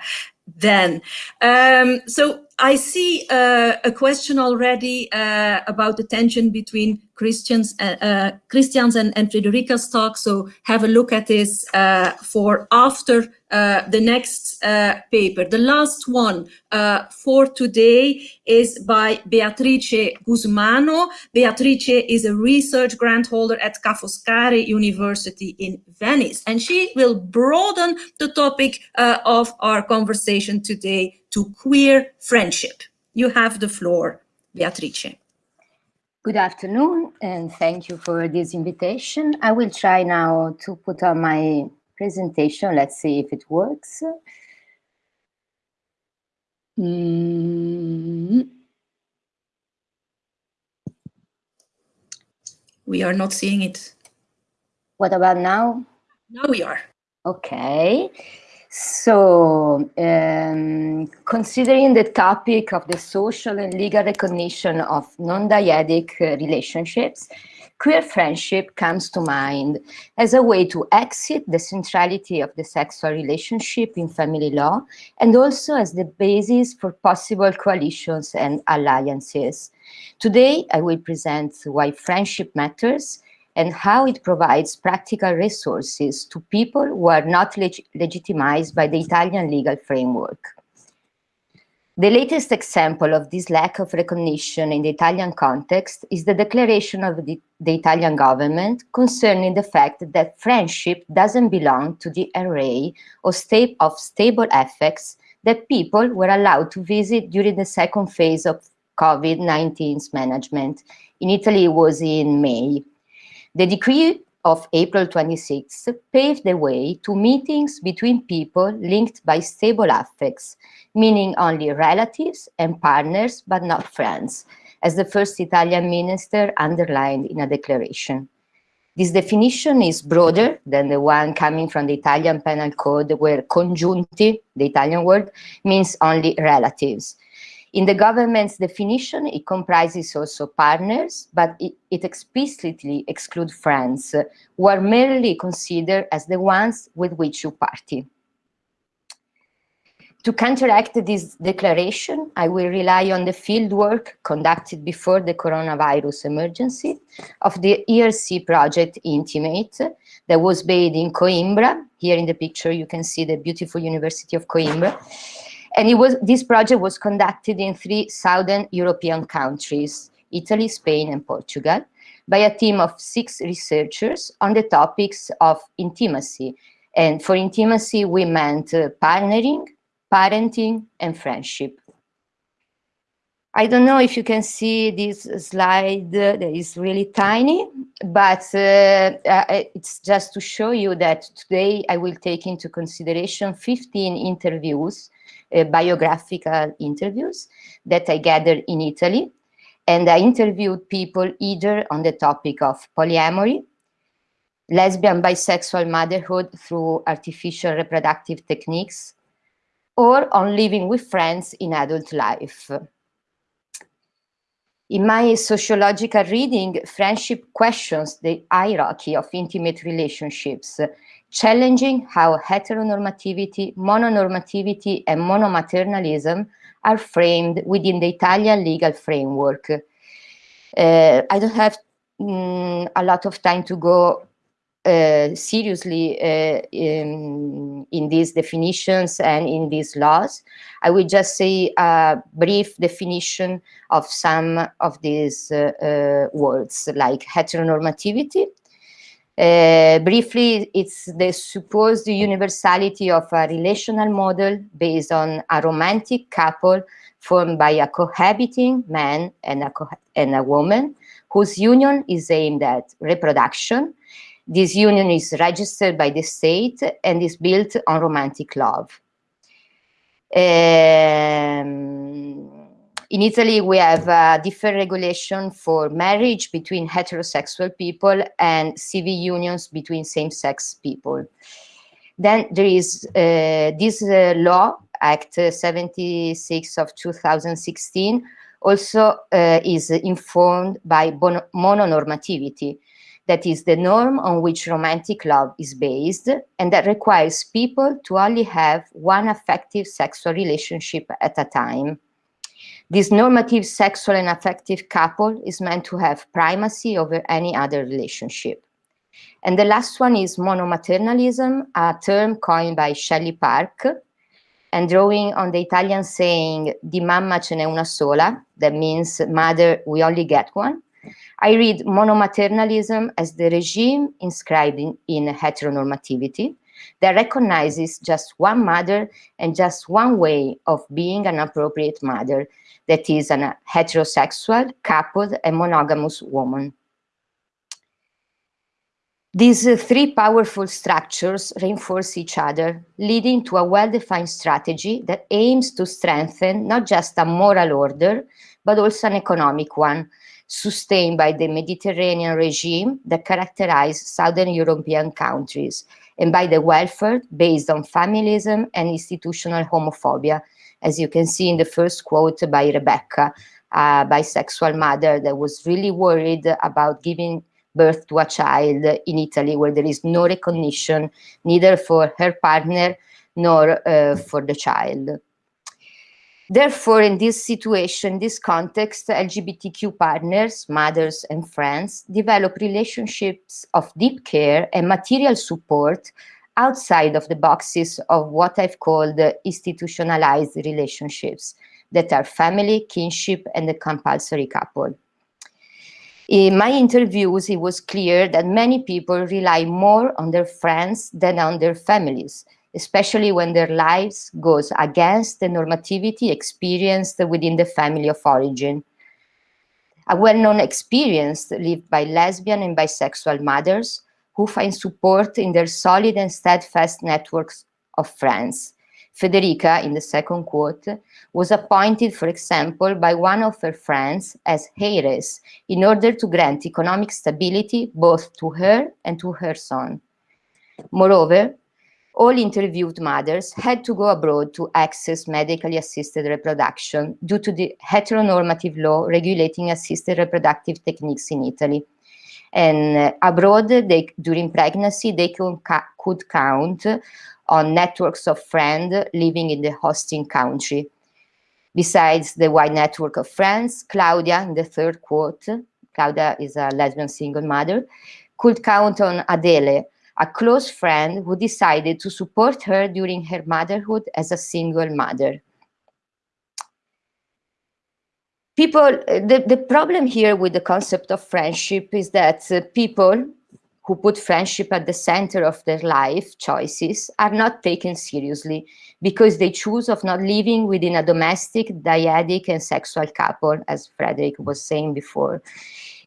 then? Um, so I see uh, a question already uh, about the tension between Christians, uh, uh, Christians and, and Frederica's talk. So have a look at this uh, for after uh, the next uh, paper. The last one uh, for today is by Beatrice Gusmano. Beatrice is a research grant holder at Ca' Foscari University in Venice, and she will broaden the topic uh, of our conversation today to queer friendship. You have the floor, Beatrice. Good afternoon, and thank you for this invitation. I will try now to put on my presentation. Let's see if it works. Mm. We are not seeing it. What about now? Now we are. Okay. So, um, considering the topic of the social and legal recognition of non-dyadic uh, relationships, queer friendship comes to mind as a way to exit the centrality of the sexual relationship in family law and also as the basis for possible coalitions and alliances. Today, I will present why friendship matters and how it provides practical resources to people who are not leg legitimized by the Italian legal framework. The latest example of this lack of recognition in the Italian context is the declaration of the, the, Italian government concerning the fact that friendship doesn't belong to the array of, of stable effects that people were allowed to visit during the second phase of COVID-19's management. In Italy, it was in May. The decree of April 26 paved the way to meetings between people linked by stable affects, meaning only relatives and partners, but not friends, as the first Italian minister underlined in a declaration. This definition is broader than the one coming from the Italian Penal Code, where congiunti, the Italian word, means only relatives. In the government's definition, it comprises also partners, but it, it explicitly excludes friends, who are merely considered as the ones with which you party. To counteract this declaration, I will rely on the fieldwork conducted before the coronavirus emergency of the ERC project Intimate that was based in Coimbra. Here in the picture, you can see the beautiful University of Coimbra. And it was, this project was conducted in three Southern European countries, Italy, Spain, and Portugal, by a team of six researchers on the topics of intimacy. And for intimacy, we meant uh, partnering, parenting, and friendship. I don't know if you can see this slide uh, that is really tiny, but uh, it's just to show you that today I will take into consideration 15 interviews, uh, biographical interviews that I gathered in Italy. And I interviewed people either on the topic of polyamory, lesbian bisexual motherhood through artificial reproductive techniques, or on living with friends in adult life. In my sociological reading, friendship questions the hierarchy of intimate relationships, challenging how heteronormativity, mononormativity, and monomaternalism are framed within the Italian legal framework. Uh, I don't have mm, a lot of time to go uh, seriously uh, in, in, these definitions and in these laws. I will just say a brief definition of some of these uh, uh words like heteronormativity. Uh, briefly, it's the supposed universality of a relational model based on a romantic couple formed by a cohabiting man and a, and a woman whose union is aimed at reproduction, this union is registered by the state and is built on romantic love. Um, in Italy, we have a different regulation for marriage between heterosexual people and civil unions between same-sex people. Then there is uh, this uh, law, Act 76 of 2016, also uh, is informed by mononormativity, that is the norm on which romantic love is based and that requires people to only have one affective sexual relationship at a time. This normative sexual and affective couple is meant to have primacy over any other relationship. And the last one is monomaternalism, a term coined by Shelley Park, and drawing on the Italian saying, di mamma ce n'è una sola, that means mother, we only get one. I read monomaternalism as the regime inscribed in, in heteronormativity that recognizes just one mother and just one way of being an appropriate mother, that is a heterosexual, coupled, and monogamous woman. These uh, three powerful structures reinforce each other, leading to a well-defined strategy that aims to strengthen not just a moral order, but also an economic one, sustained by the Mediterranean regime that characterized Southern European countries, and by the welfare based on familism and institutional homophobia, as you can see in the first quote by Rebecca, a bisexual mother that was really worried about giving birth to a child in Italy where there is no recognition neither for her partner nor uh, for the child. Therefore, in this situation, this context, LGBTQ partners, mothers and friends develop relationships of deep care and material support outside of the boxes of what I've called institutionalized relationships that are family, kinship, and the compulsory couple. In my interviews, it was clear that many people rely more on their friends than on their families, especially when their lives goes against the normativity experienced within the family of origin. A well-known experience lived by lesbian and bisexual mothers who find support in their solid and steadfast networks of friends. Federica, in the second quote, was appointed, for example, by one of her friends as heiress in order to grant economic stability both to her and to her son. Moreover, all interviewed mothers had to go abroad to access medically assisted reproduction due to the heteronormative law regulating assisted reproductive techniques in Italy. And uh, abroad, they, during pregnancy, they could, could count on networks of friends living in the hosting country. Besides the wide network of friends, Claudia, in the third quote, Claudia is a lesbian single mother, could count on Adele, a close friend who decided to support her during her motherhood as a single mother. People, the, the problem here with the concept of friendship is that uh, people who put friendship at the center of their life choices are not taken seriously because they choose of not living within a domestic, dyadic, and sexual couple, as Frederick was saying before.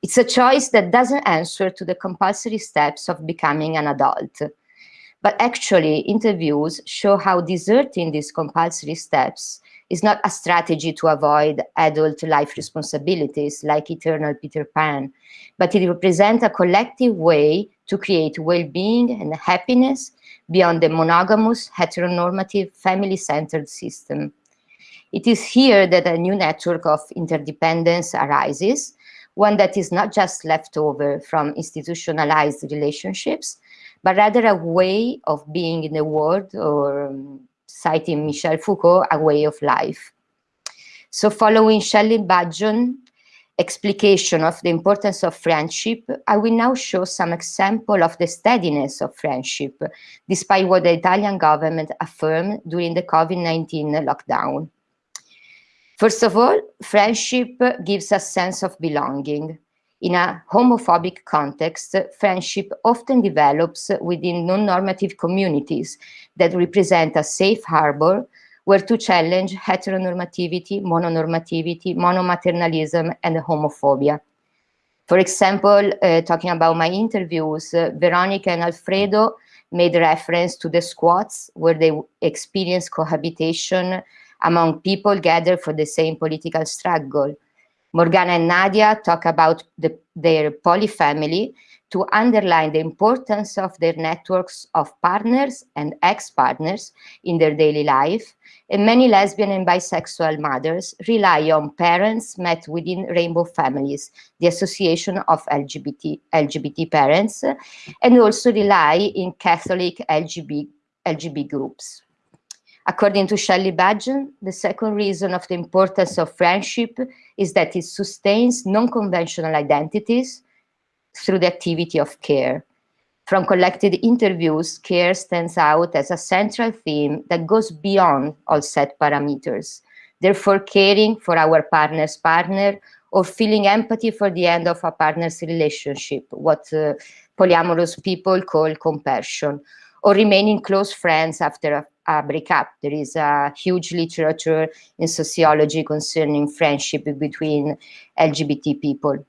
It's a choice that doesn't answer to the compulsory steps of becoming an adult. But actually, interviews show how deserting these compulsory steps is not a strategy to avoid adult life responsibilities like eternal Peter Pan, but it represents a collective way to create well-being and happiness beyond the monogamous, heteronormative, family-centered system. It is here that a new network of interdependence arises, one that is not just left over from institutionalized relationships, but rather a way of being in the world, or um, citing Michel Foucault, a way of life. So following Shelley Budgeon explication of the importance of friendship, I will now show some example of the steadiness of friendship, despite what the Italian government affirmed during the COVID-19 lockdown. First of all, friendship gives a sense of belonging. In a homophobic context, friendship often develops within non-normative communities that represent a safe harbor where to challenge heteronormativity, mononormativity, monomaternalism, and homophobia. For example, uh, talking about my interviews, uh, Veronica and Alfredo made reference to the squats where they experienced cohabitation among people gathered for the same political struggle. Morgana and Nadia talk about the, their polyfamily to underline the importance of their networks of partners and ex-partners in their daily life. And many lesbian and bisexual mothers rely on parents met within rainbow families, the association of LGBT, LGBT parents, and also rely in Catholic LGBT, LGBT groups. According to Shelley Budgeon, the second reason of the importance of friendship is that it sustains non-conventional identities through the activity of care. From collected interviews, care stands out as a central theme that goes beyond all set parameters. Therefore, caring for our partner's partner or feeling empathy for the end of a partner's relationship, what uh, polyamorous people call compassion, or remaining close friends after a breakup. There is a huge literature in sociology concerning friendship between LGBT people.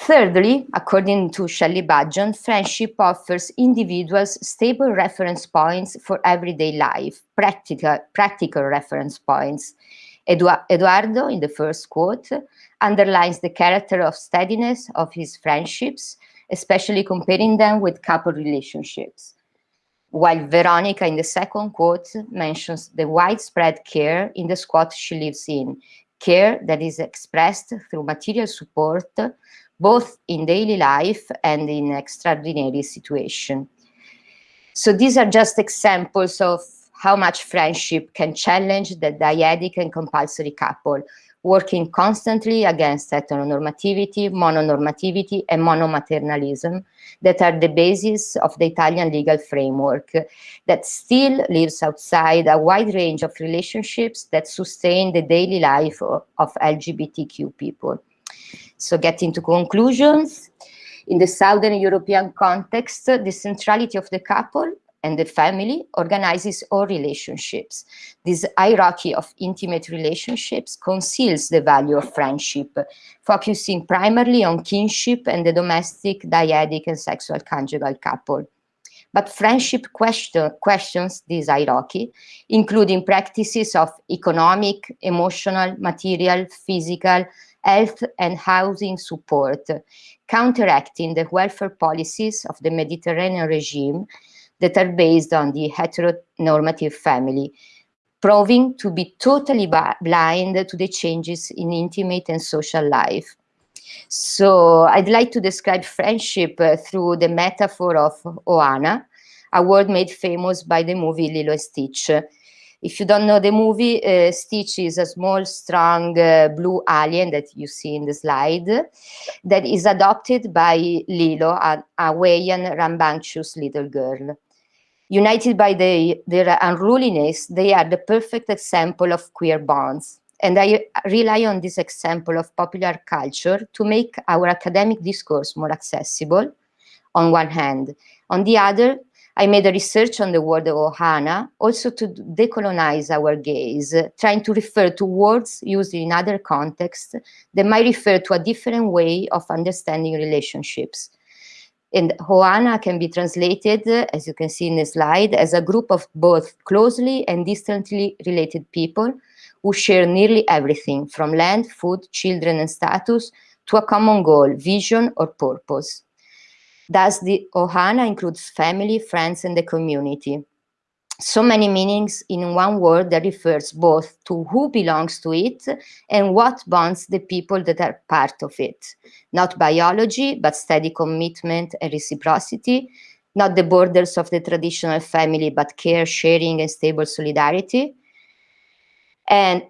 Thirdly, according to Shelley Budgeon, friendship offers individuals stable reference points for everyday life, practical, practical reference points. Edu Eduardo, in the first quote, underlines the character of steadiness of his friendships, especially comparing them with couple relationships while Veronica in the second quote mentions the widespread care in the squat she lives in, care that is expressed through material support, both in daily life and in extraordinary situation. So these are just examples of how much friendship can challenge the dyadic and compulsory couple, working constantly against heteronormativity, mononormativity, and monomaternalism that are the basis of the Italian legal framework that still lives outside a wide range of relationships that sustain the daily life of, of LGBTQ people. So getting to conclusions, in the Southern European context, the centrality of the couple and the family organizes all relationships. This hierarchy of intimate relationships conceals the value of friendship, focusing primarily on kinship and the domestic, dyadic, and sexual conjugal couple. But friendship question, questions this hierarchy, including practices of economic, emotional, material, physical, health and housing support, counteracting the welfare policies of the Mediterranean regime that are based on the heteronormative family, proving to be totally blind to the changes in intimate and social life. So I'd like to describe friendship uh, through the metaphor of Ohana, a word made famous by the movie Lilo and Stitch. If you don't know the movie, uh, Stitch is a small, strong uh, blue alien that you see in the slide that is adopted by Lilo, a Hawaiian rambunctious little girl. United by the, their unruliness, they are the perfect example of queer bonds. And I rely on this example of popular culture to make our academic discourse more accessible, on one hand. On the other, I made a research on the word ohana, also to decolonize our gaze, trying to refer to words used in other contexts that might refer to a different way of understanding relationships. And Ohana can be translated, as you can see in the slide, as a group of both closely and distantly related people who share nearly everything from land, food, children, and status to a common goal, vision, or purpose. Thus, the Ohana includes family, friends, and the community. So many meanings in one word that refers both to who belongs to it and what bonds the people that are part of it. Not biology, but steady commitment and reciprocity. Not the borders of the traditional family, but care, sharing, and stable solidarity. And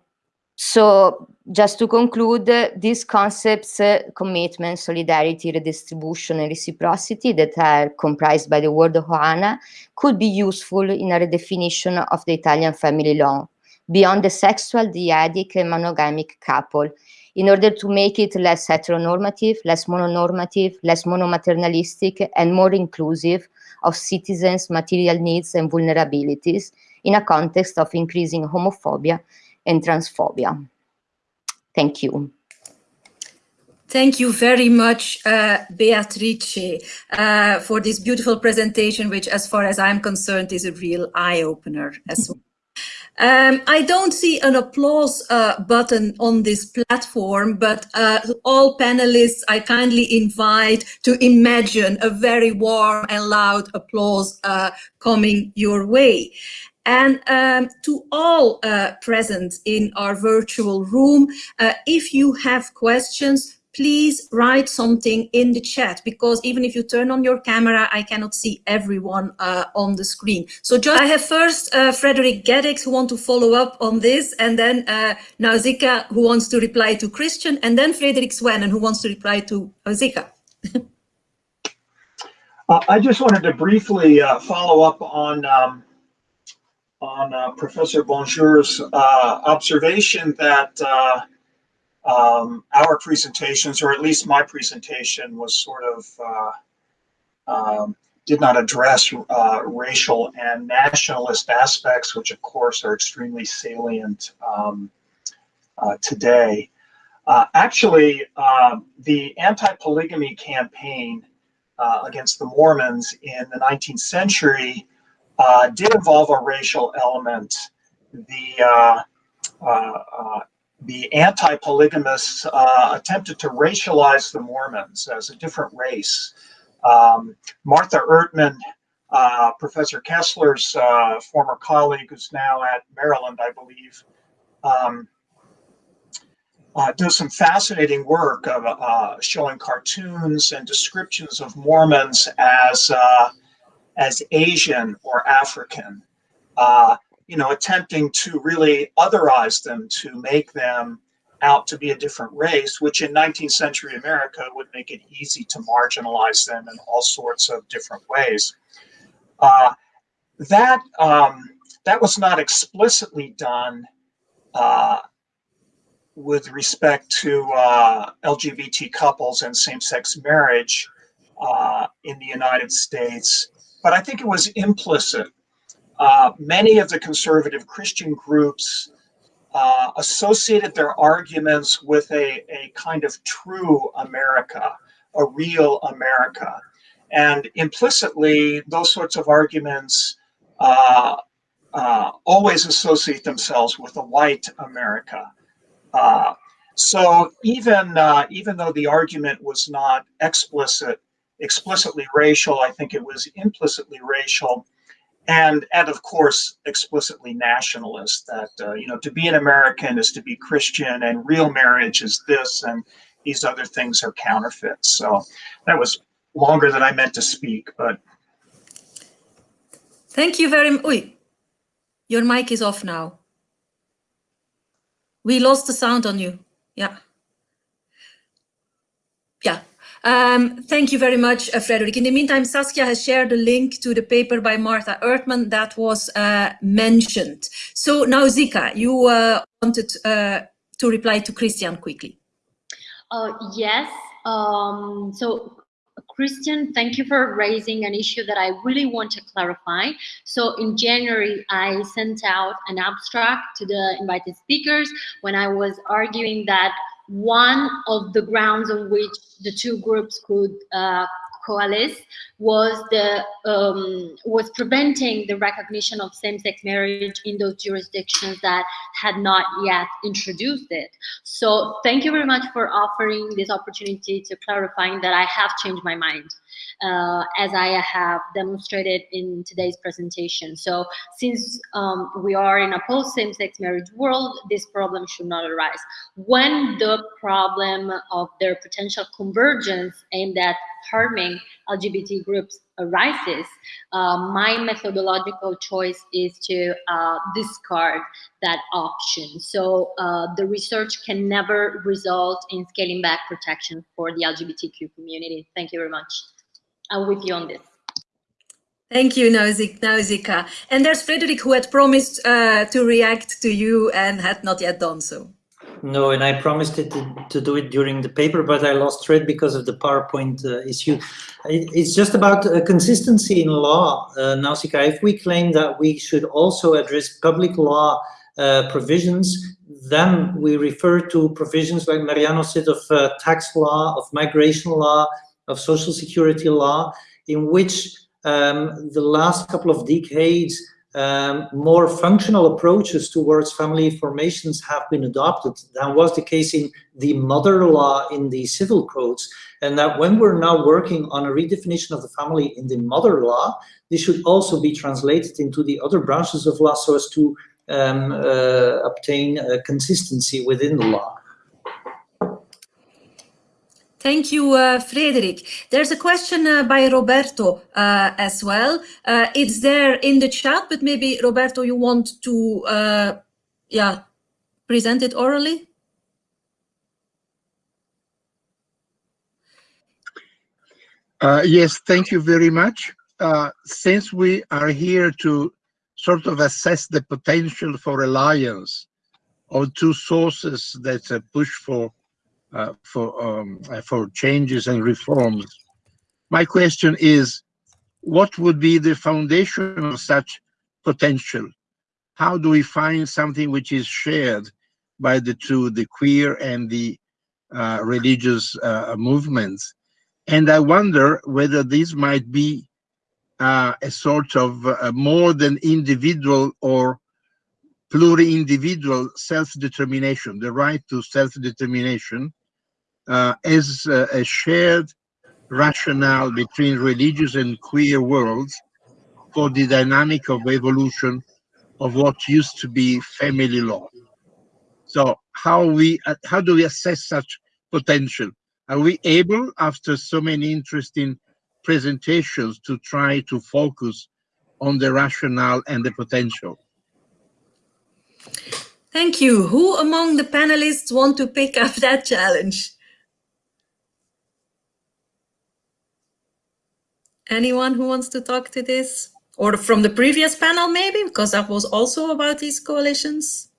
so just to conclude, uh, these concepts, uh, commitment, solidarity, redistribution, and reciprocity that are comprised by the word Ohana could be useful in a redefinition of the Italian family law beyond the sexual, dyadic, and monogamic couple in order to make it less heteronormative, less mononormative, less monomaternalistic, and more inclusive of citizens' material needs and vulnerabilities in a context of increasing homophobia and transphobia. Thank you. Thank you very much, uh, Beatrice, uh, for this beautiful presentation, which, as far as I'm concerned, is a real eye-opener as well. Um, I don't see an applause uh, button on this platform, but uh, all panelists, I kindly invite to imagine a very warm and loud applause uh, coming your way. And um, to all uh, present in our virtual room, uh, if you have questions, please write something in the chat because even if you turn on your camera, I cannot see everyone uh, on the screen. So just I have first uh, Frederick Gedicks who want to follow up on this and then uh, Nausicaa who wants to reply to Christian and then Frederick Swennen who wants to reply to Nausicaa. uh, I just wanted to briefly uh, follow up on um, on uh, Professor Bonjour's uh, observation that uh, um, our presentations, or at least my presentation, was sort of uh, um, did not address uh, racial and nationalist aspects, which of course are extremely salient um, uh, today. actually, um, the anti-polygamy campaign against the Mormons in the 19th century uh, did involve a racial element. The uh, uh, uh the anti-polygamists uh, attempted to racialize the Mormons as a different race. Um, Martha Ertman, Professor Kessler's former colleague, who's now at Maryland, I believe, um, uh, does some fascinating work of uh, showing cartoons and descriptions of Mormons as uh, as Asian or African, uh, you know, attempting to really otherize them to make them out to be a different race, which in 19th century America would make it easy to marginalize them in all sorts of different ways. Uh, that um, that was not explicitly done uh, with respect to uh, LGBT couples and same-sex marriage uh, in the United States but I think it was implicit. Uh, many of the conservative Christian groups uh, associated their arguments with a, a kind of true America, a real America. And implicitly, those sorts of arguments uh, uh, always associate themselves with a white America. Uh, so even uh, even though the argument was not explicit, explicitly racial, I think it was implicitly racial, and and of course explicitly nationalist. That uh, you know to be an American is to be Christian, and real marriage is this, and these other things are counterfeits. So that was longer than I meant to speak, but. Thank you very much. Your mic is off now. We lost the sound on you. Yeah. Yeah. Um, thank you very much, uh, Frederick. In the meantime, Saskia has shared a link to the paper by Martha Ertman that was uh, mentioned. So Nausicaa, you uh, wanted uh, to reply to Christian quickly. Uh, yes. Um, so Christian, thank you for raising an issue that I really want to clarify. So in January, I sent out an abstract to the invited speakers when I was arguing that one of the grounds on which the two groups could uh, coalesce was the um, was preventing the recognition of same-sex marriage in those jurisdictions that had not yet introduced it. So thank you very much for offering this opportunity to clarifying that I have changed my mind uh, as I have demonstrated in today's presentation. So since um, we are in a post same-sex marriage world, this problem should not arise. When the problem of their potential convergence aimed at harming LGBT groups arises, uh, my methodological choice is to uh, discard that option. So uh, the research can never result in scaling back protection for the LGBTQ community. Thank you very much. I'm with you on this. Thank you, Nausicaa. And there's Frederick who had promised uh, to react to you and had not yet done so. No, and I promised it to, to, do it during the paper, but I lost thread because of the PowerPoint uh, issue. It, it's just about uh, consistency in law, uh, Nausicaa. If we claim that we should also address public law uh, provisions, then we refer to provisions like Mariano said of uh, tax law, of migration law, of social security law, in which um, the last couple of decades um, more functional approaches towards family formations have been adopted than was the case in the mother law in the civil codes. And that when we're now working on a redefinition of the family in the mother law, this should also be translated into the other branches of law so as to um, uh, obtain consistency within the law. Thank you, uh, Frederick. There's a question uh, by Roberto uh, as well. Uh, it's there in the chat, but maybe Roberto, you want to, uh, yeah, present it orally? Uh, yes, thank you very much. since we are here to sort of assess the potential for alliance of two sources that push for uh, for um, uh, for changes and reforms. My question is, what would be the foundation of such potential? How do we find something which is shared by the two, the queer and the uh, religious uh, movements? And I wonder whether this might be uh, a sort of uh, more than individual or pluri-individual self-determination, the right to self-determination, uh, as uh, a shared rationale between religious and queer worlds for the dynamic of evolution of what used to be family law. So how we uh, how do we assess such potential? Are we able, after so many interesting presentations, to try to focus on the rationale and the potential? Thank you. Who among the panelists want to pick up that challenge? Anyone who wants to talk to this? Or from the previous panel, maybe, because that was also about these coalitions?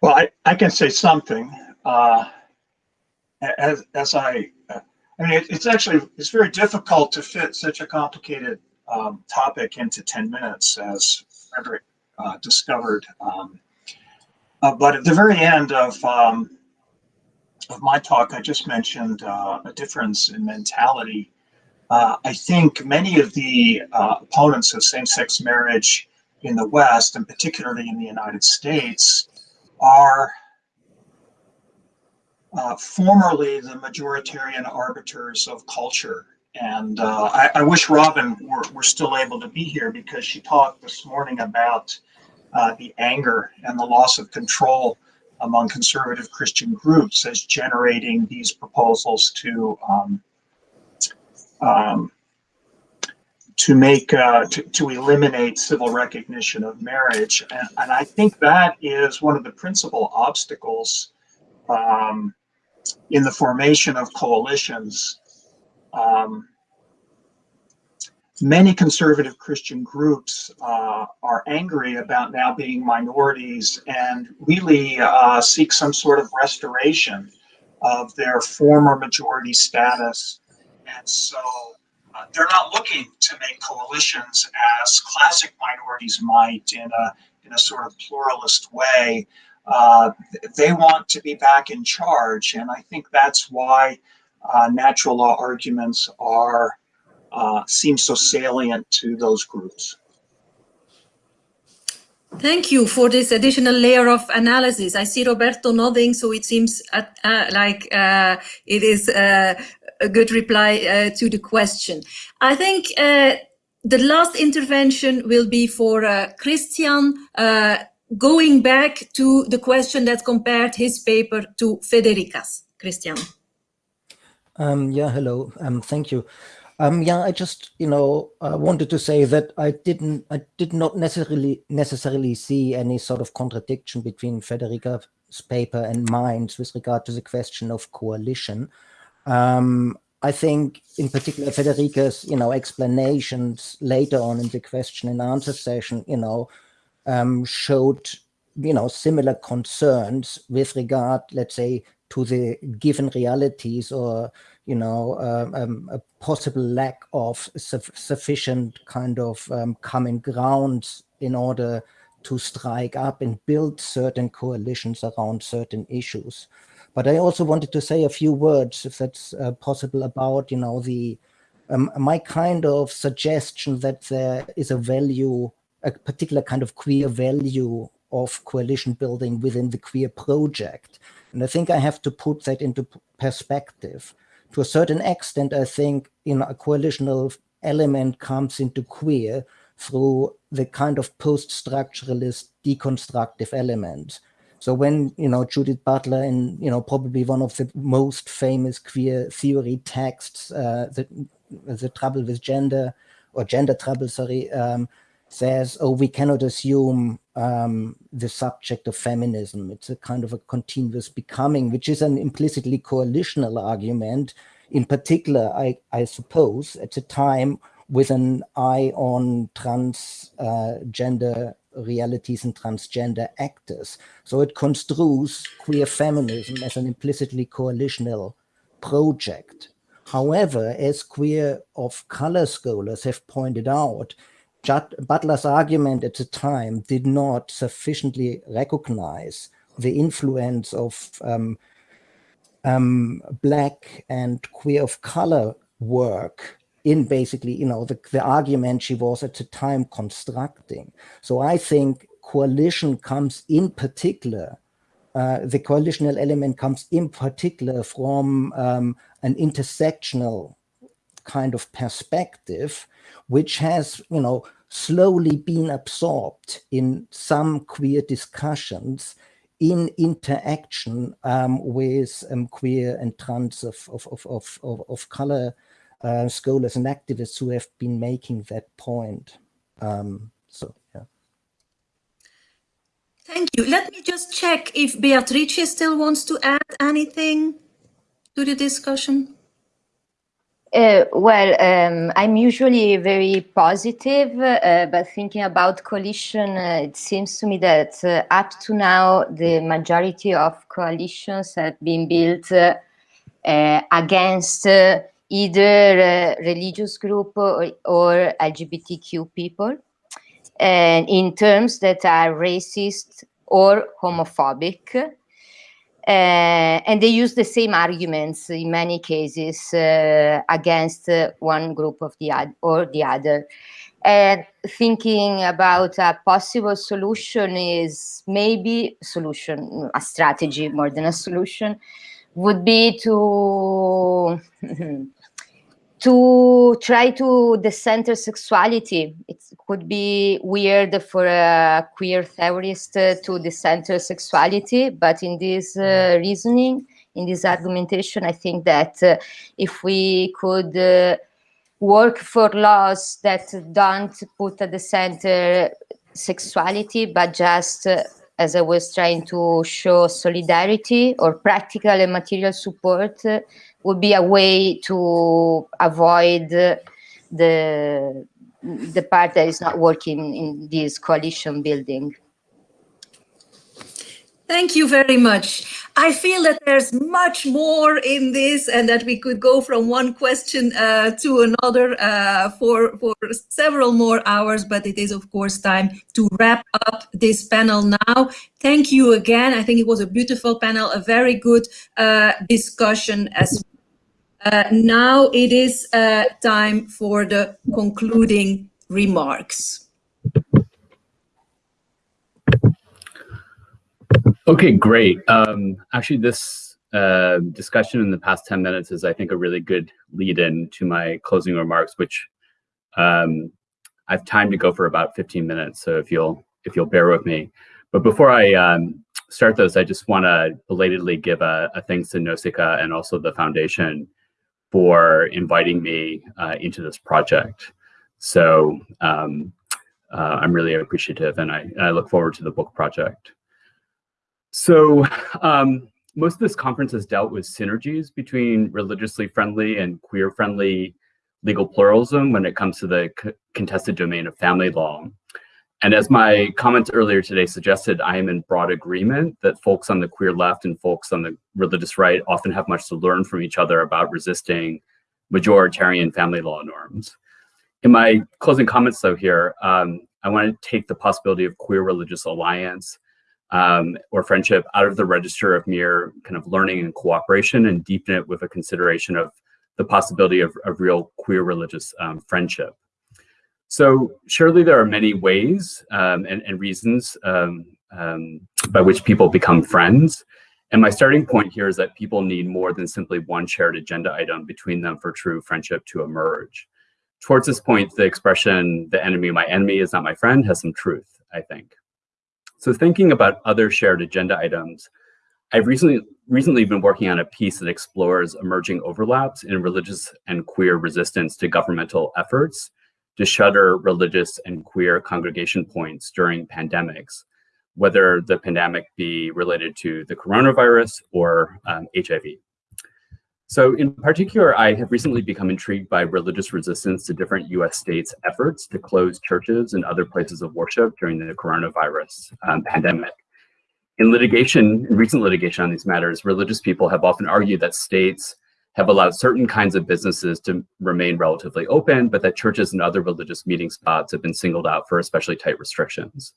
Well, I, I can say something. Uh, as, as I, I mean, it, it's actually, it's very difficult to fit such a complicated um, topic into 10 minutes, as Frederick uh, discovered. Um, uh, but at the very end of, um, of my talk, I just mentioned uh, a difference in mentality. Uh, I think many of the uh, opponents of same-sex marriage in the West, and particularly in the United States, are uh, formerly the majoritarian arbiters of culture. And uh, I, I, wish Robin were, were, still able to be here because she talked this morning about uh, the anger and the loss of control among conservative Christian groups as generating these proposals to um, um, to make uh, to, to eliminate civil recognition of marriage and, and I think that is one of the principal obstacles um, in the formation of coalitions, um, many conservative Christian groups uh, are angry about now being minorities and really uh, seek some sort of restoration of their former majority status. And so uh, they're not looking to make coalitions as classic minorities might in a, in a sort of pluralist way uh, they want to be back in charge. And I think that's why uh, natural law arguments are uh, seem so salient to those groups. Thank you for this additional layer of analysis. I see Roberto nodding, so it seems uh, uh, like uh, it is uh, a good reply uh, to the question. I think uh, the last intervention will be for Christian going back to the question that compared his paper to Federica's, Christian. Um, yeah, hello. Um, thank you. Um, yeah, I just, you know, uh, wanted to say that I didn't, I did not necessarily necessarily see any sort of contradiction between Federica's paper and mine with regard to the question of coalition. Um, I think, in particular, Federica's, you know, explanations later on in the question and answer session, you know, um, showed, you know, similar concerns with regard, let's say, to the given realities or, you know, uh, um, a possible lack of su sufficient kind of um, common ground in order to strike up and build certain coalitions around certain issues. But I also wanted to say a few words, if that's uh, possible, about, you know, the um, my kind of suggestion that there is a value a particular kind of queer value of coalition building within the queer project. And I think I have to put that into perspective. To a certain extent, I think you know, a coalitional element comes into queer through the kind of post-structuralist deconstructive element. So when, you know, Judith Butler in, you know, probably one of the most famous queer theory texts, uh, the, the trouble with gender or gender trouble, sorry, um, says, oh, we cannot assume um, the subject of feminism. It's a kind of a continuous becoming, which is an implicitly coalitional argument. In particular, I, I suppose, at a time with an eye on transgender uh, realities and transgender actors. So it construes queer feminism as an implicitly coalitional project. However, as queer of color scholars have pointed out, Butler's argument at the time did not sufficiently recognize the influence of um, um, black and queer of color work in basically, you know, the, the argument she was at the time constructing. So I think coalition comes in particular, uh, the coalitional element comes in particular from um, an intersectional kind of perspective which has, you know, slowly been absorbed in some queer discussions in interaction um, with um, queer and trans of, of, of, of, of color uh, scholars and activists who have been making that point. Um, so, yeah. Thank you. Let me just check if Beatrice still wants to add anything to the discussion. Uh, well, um, I'm usually very positive, uh, but thinking about coalition, uh, it seems to me that uh, up to now, the majority of coalitions have been built uh, against either religious group or, or LGBTQ people, and in terms that are racist or homophobic. Uh, and they use the same arguments in many cases uh, against uh, one group of the or the other. And thinking about a possible solution is maybe solution, a strategy more than a solution, would be to to try to decenter sexuality. It could be weird for a queer theorist uh, to decenter sexuality, but in this uh, reasoning, in this argumentation, I think that uh, if we could uh, work for laws that don't put at the center sexuality, but just uh, as I was trying to show solidarity or practical and material support uh, would be a way to avoid the the part that is not working in this coalition building. Thank you very much. I feel that there's much more in this and that we could go from one question uh, to another uh, for, for several more hours, but it is of course time to wrap up this panel now. Thank you again. I think it was a beautiful panel, a very good uh, discussion as uh, now it is uh, time for the concluding remarks. Okay, great. Um, actually, this uh, discussion in the past 10 minutes is, I think, a really good lead in to my closing remarks, which um, I have time to go for about 15 minutes. So if you'll if you'll bear with me. But before I um, start those, I just want to belatedly give a, a, thanks to Nausicaa and also the foundation for inviting me uh, into this project. So um, uh, I'm really appreciative and I, I look forward to the book project. So um, most of this conference has dealt with synergies between religiously friendly and queer friendly legal pluralism when it comes to the contested domain of family law. And as my comments earlier today suggested, I am in broad agreement that folks on the queer left and folks on the religious right often have much to learn from each other about resisting majoritarian family law norms. In my closing comments though here, um, I want to take the possibility of queer religious alliance um, or friendship out of the register of mere kind of learning and cooperation and deepen it with a consideration of the possibility of, of real queer religious um, friendship. So surely there are many ways um, and, and, reasons um, um, by which people become friends. And my starting point here is that people need more than simply one shared agenda item between them for true friendship to emerge. Towards this point, the expression, the enemy my enemy is not my friend, has some truth, I think. So thinking about other shared agenda items, I've recently recently been working on a piece that explores emerging overlaps in religious and queer resistance to governmental efforts to shutter religious and queer congregation points during pandemics, whether the pandemic be related to the coronavirus or um, HIV. So in particular, I have recently become intrigued by religious resistance to different US states' efforts to close churches and other places of worship during the coronavirus um, pandemic. In litigation, in recent litigation on these matters, religious people have often argued that states have allowed certain kinds of businesses to remain relatively open, but that churches and other religious meeting spots have been singled out for especially tight restrictions.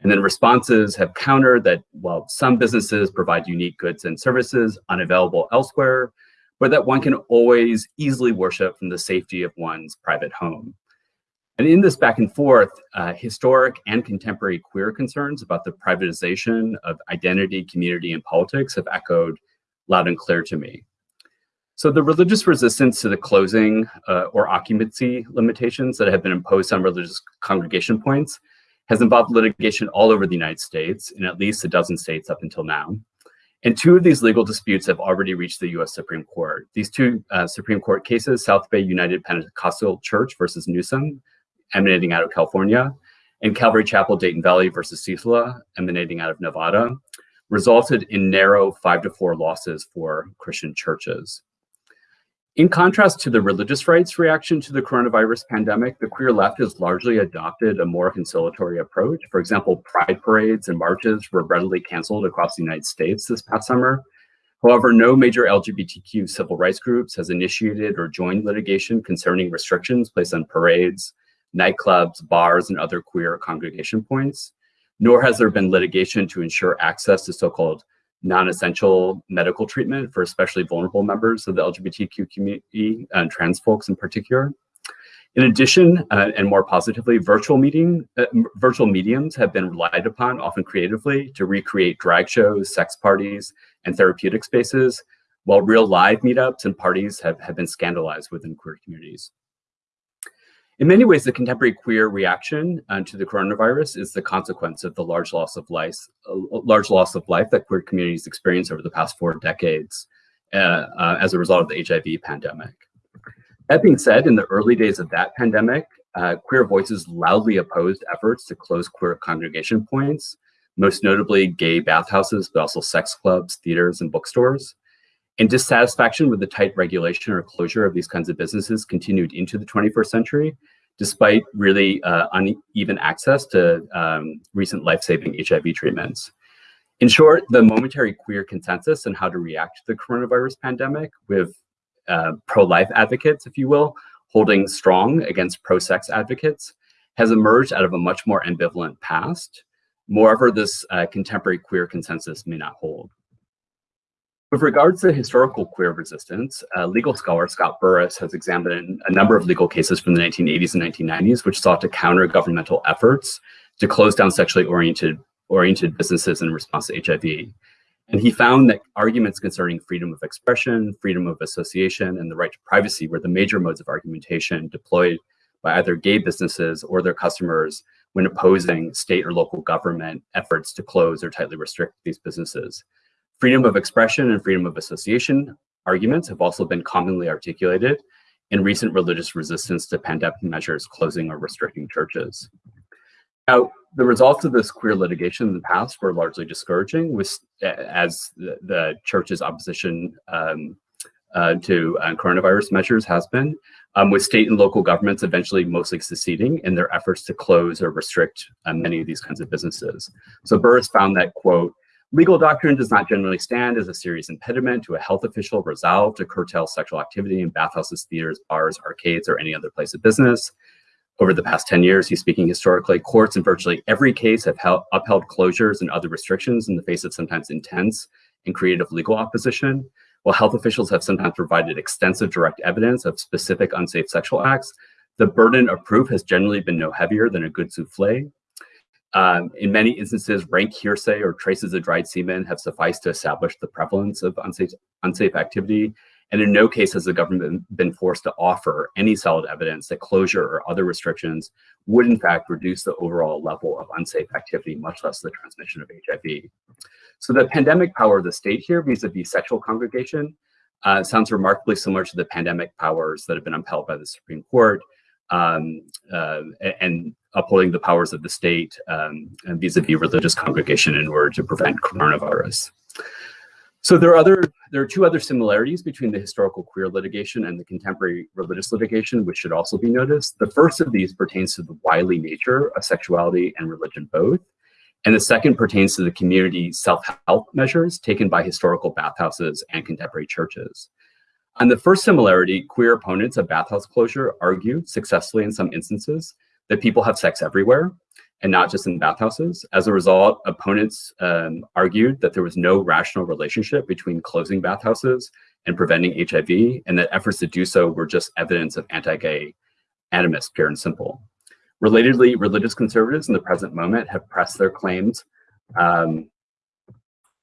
And then responses have countered that while some businesses provide unique goods and services unavailable elsewhere, but that one can always easily worship from the safety of one's private home. And in this back and forth, uh, historic and contemporary queer concerns about the privatization of identity, community, and politics have echoed loud and clear to me. So the religious resistance to the closing uh, or occupancy limitations that have been imposed on religious congregation points has involved litigation all over the United States in at least a dozen states up until now. And two of these legal disputes have already reached the US Supreme Court. These two uh, Supreme Court cases, South Bay United Pentecostal Church versus Newsom, emanating out of California, and Calvary Chapel Dayton Valley versus Sisolak, emanating out of Nevada, resulted in narrow five to four losses for Christian churches. In contrast to the religious rights reaction to the coronavirus pandemic, the queer left has largely adopted a more conciliatory approach. For example, pride parades and marches were readily canceled across the United States this past summer. However, no major LGBTQ civil rights groups has initiated or joined litigation concerning restrictions placed on parades, nightclubs, bars, and other queer congregation points, nor has there been litigation to ensure access to so-called non-essential medical treatment for especially vulnerable members of the LGBTQ community and trans folks in particular. In addition, uh, and more positively, virtual meeting, uh, virtual mediums have been relied upon, often creatively, to recreate drag shows, sex parties, and therapeutic spaces, while real live meetups and parties have, have been scandalized within queer communities. In many ways, the contemporary queer reaction uh, to the coronavirus is the consequence of the large loss of life, uh, large loss of life that queer communities experienced over the past four decades uh, uh as a result of the HIV pandemic. That being said, in the early days of that pandemic, uh, queer voices loudly opposed efforts to close queer congregation points, most notably gay bathhouses, but also sex clubs, theaters, and bookstores. And dissatisfaction with the tight regulation or closure of these kinds of businesses continued into the 21st century, despite really uh, uneven access to um, recent life-saving HIV treatments. In short, the momentary queer consensus on how to react to the coronavirus pandemic with uh, pro-life advocates, if you will, holding strong against pro-sex advocates, has emerged out of a much more ambivalent past. Moreover, this uh, contemporary queer consensus may not hold. With regards to historical queer resistance, uh, legal scholar Scott Burris has examined a number of legal cases from the 1980s and 1990s which sought to counter governmental efforts to close down sexually oriented, oriented businesses in response to HIV. And he found that arguments concerning freedom of expression, freedom of association, and the right to privacy were the major modes of argumentation deployed by either gay businesses or their customers when opposing state or local government efforts to close or tightly restrict these businesses. Freedom of expression and freedom of association arguments have also been commonly articulated in recent religious resistance to pandemic measures closing or restricting churches. Now, the results of this queer litigation in the past were largely discouraging, with, as the, the church's opposition um, uh, to uh, coronavirus measures has been, um, with state and local governments eventually mostly succeeding in their efforts to close or restrict uh, many of these kinds of businesses. So Burris found that, quote, legal doctrine does not generally stand as a serious impediment to a health official resolved to curtail sexual activity in bathhouses, theaters, bars, arcades, or any other place of business. Over the past 10 years, he's speaking historically, courts in virtually every case have held, upheld closures and other restrictions in the face of sometimes intense and creative legal opposition. While health officials have sometimes provided extensive direct evidence of specific unsafe sexual acts, the burden of proof has generally been no heavier than a good souffle. Um, in many instances, rank hearsay or traces of dried semen have sufficed to establish the prevalence of unsafe, unsafe activity and in no case has the government been forced to offer any solid evidence that closure or other restrictions would in fact reduce the overall level of unsafe activity, much less the transmission of HIV. So the pandemic power of the state here vis-a-vis -vis sexual congregation uh, sounds remarkably similar to the pandemic powers that have been upheld by the Supreme Court um, uh, and upholding the powers of the state vis-a-vis um, -vis religious congregation in order to prevent coronavirus. So there are other there are two other similarities between the historical queer litigation and the contemporary religious litigation, which should also be noticed. The first of these pertains to the wily nature of sexuality and religion both. And the second pertains to the community self-help measures taken by historical bathhouses and contemporary churches. On the first similarity, queer opponents of bathhouse closure argue successfully in some instances that people have sex everywhere and not just in bathhouses. As a result, opponents um, argued that there was no rational relationship between closing bathhouses and preventing HIV, and that efforts to do so were just evidence of anti-gay animus, pure and simple. Relatedly, religious conservatives in the present moment have pressed their claims um,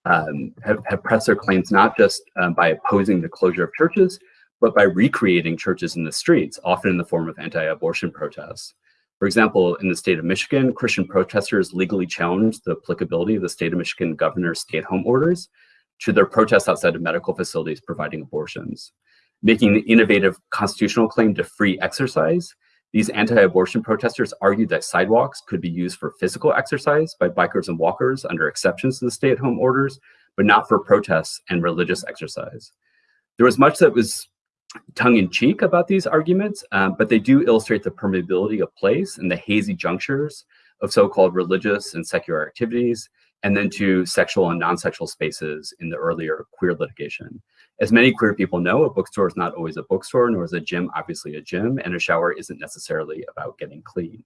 um, have, have, pressed their claims not just um, by opposing the closure of churches, but by recreating churches in the streets, often in the form of anti-abortion protests. For example, in the state of Michigan, Christian protesters legally challenged the applicability of the state of Michigan governor's stay-at-home orders to their protests outside of medical facilities providing abortions. Making the innovative constitutional claim to free exercise, these anti-abortion protesters argued that sidewalks could be used for physical exercise by bikers and walkers under exceptions to the stay-at-home orders, but not for protests and religious exercise. There was much that was tongue-in-cheek about these arguments, um, but they do illustrate the permeability of place and the hazy junctures of so-called religious and secular activities, and then to sexual and non-sexual spaces in the earlier queer litigation. As many queer people know, a bookstore is not always a bookstore, nor is a gym obviously a gym, and a shower isn't necessarily about getting clean.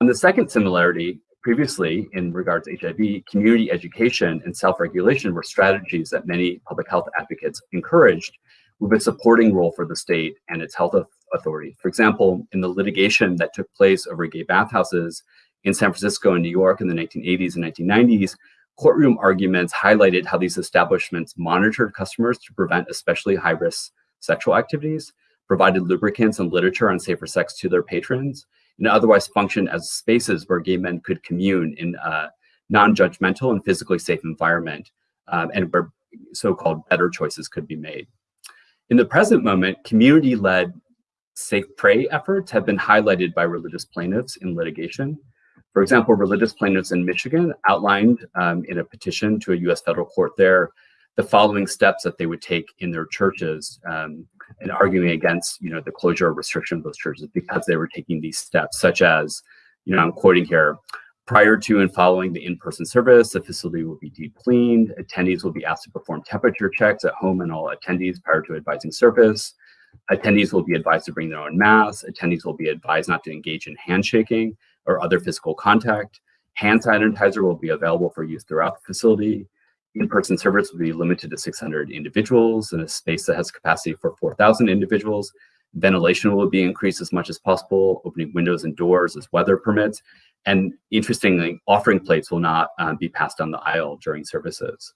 And the second similarity, previously in regards to HIV, community education and self-regulation were strategies that many public health advocates encouraged with a supporting role for the state and its health authority. For example, in the litigation that took place over gay bathhouses in San Francisco and New York in the 1980s and 1990s, courtroom arguments highlighted how these establishments monitored customers to prevent especially high-risk sexual activities, provided lubricants and literature on safer sex to their patrons, and otherwise functioned as spaces where gay men could commune in a non-judgmental and physically safe environment, um, and where so-called better choices could be made. In the present moment, community-led safe pray efforts have been highlighted by religious plaintiffs in litigation. For example, religious plaintiffs in Michigan outlined um, in a petition to a US federal court there the following steps that they would take in their churches um, and arguing against you know, the closure or restriction of those churches because they were taking these steps, such as, you know, I'm quoting here, prior to and following the in-person service, the facility will be deep cleaned. Attendees will be asked to perform temperature checks at home and all attendees prior to advising service. Attendees will be advised to bring their own masks. Attendees will be advised not to engage in handshaking or other physical contact. Hand sanitizer will be available for use throughout the facility. In-person service will be limited to 600 individuals in a space that has capacity for 4,000 individuals. Ventilation will be increased as much as possible, opening windows and doors as weather permits. And interestingly, offering plates will not um, be passed down the aisle during services.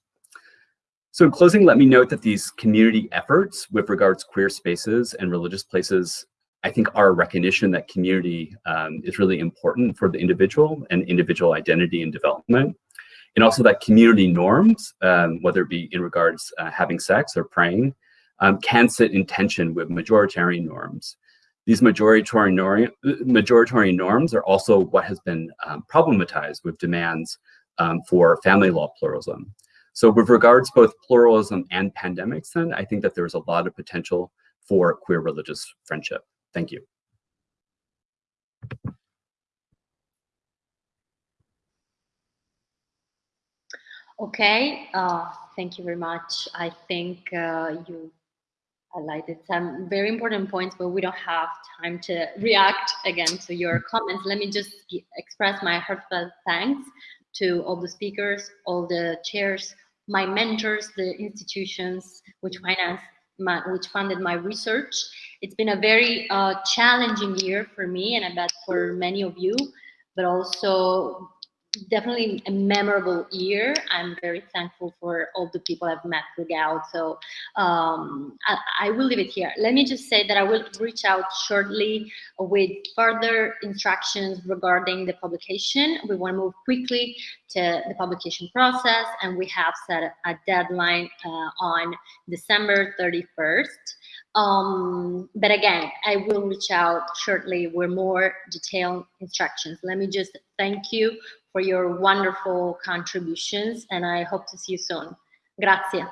So in closing, let me note that these community efforts with regards queer spaces and religious places I think our recognition that community um, is really important for the individual and individual identity and development. And also that community norms, um, whether it be in regards uh, having sex or praying, um, can sit in tension with majoritarian norms. These majoritarian, norm, majoritarian norms are also what has been um, problematized with demands um, for family law pluralism. So with regards both pluralism and pandemics, then I think that there's a lot of potential for queer religious friendship. Thank you. Okay, uh, thank you very much. I think uh, you highlighted some very important points, but we don't have time to react again to your comments. Let me just express my heartfelt thanks to all the speakers, all the chairs, my mentors, the institutions which finance my, which funded my research. It's been a very uh, challenging year for me, and I bet for many of you, but also definitely a memorable year. I'm very thankful for all the people I've met throughout. So um, I, I, will leave it here. Let me just say that I will reach out shortly with further instructions regarding the publication. We want to move quickly to the publication process, and we have set a deadline uh, on December 31st. Um, but again, I will reach out shortly with more detailed instructions. Let me just thank you for your wonderful contributions and I hope to see you soon. Grazie.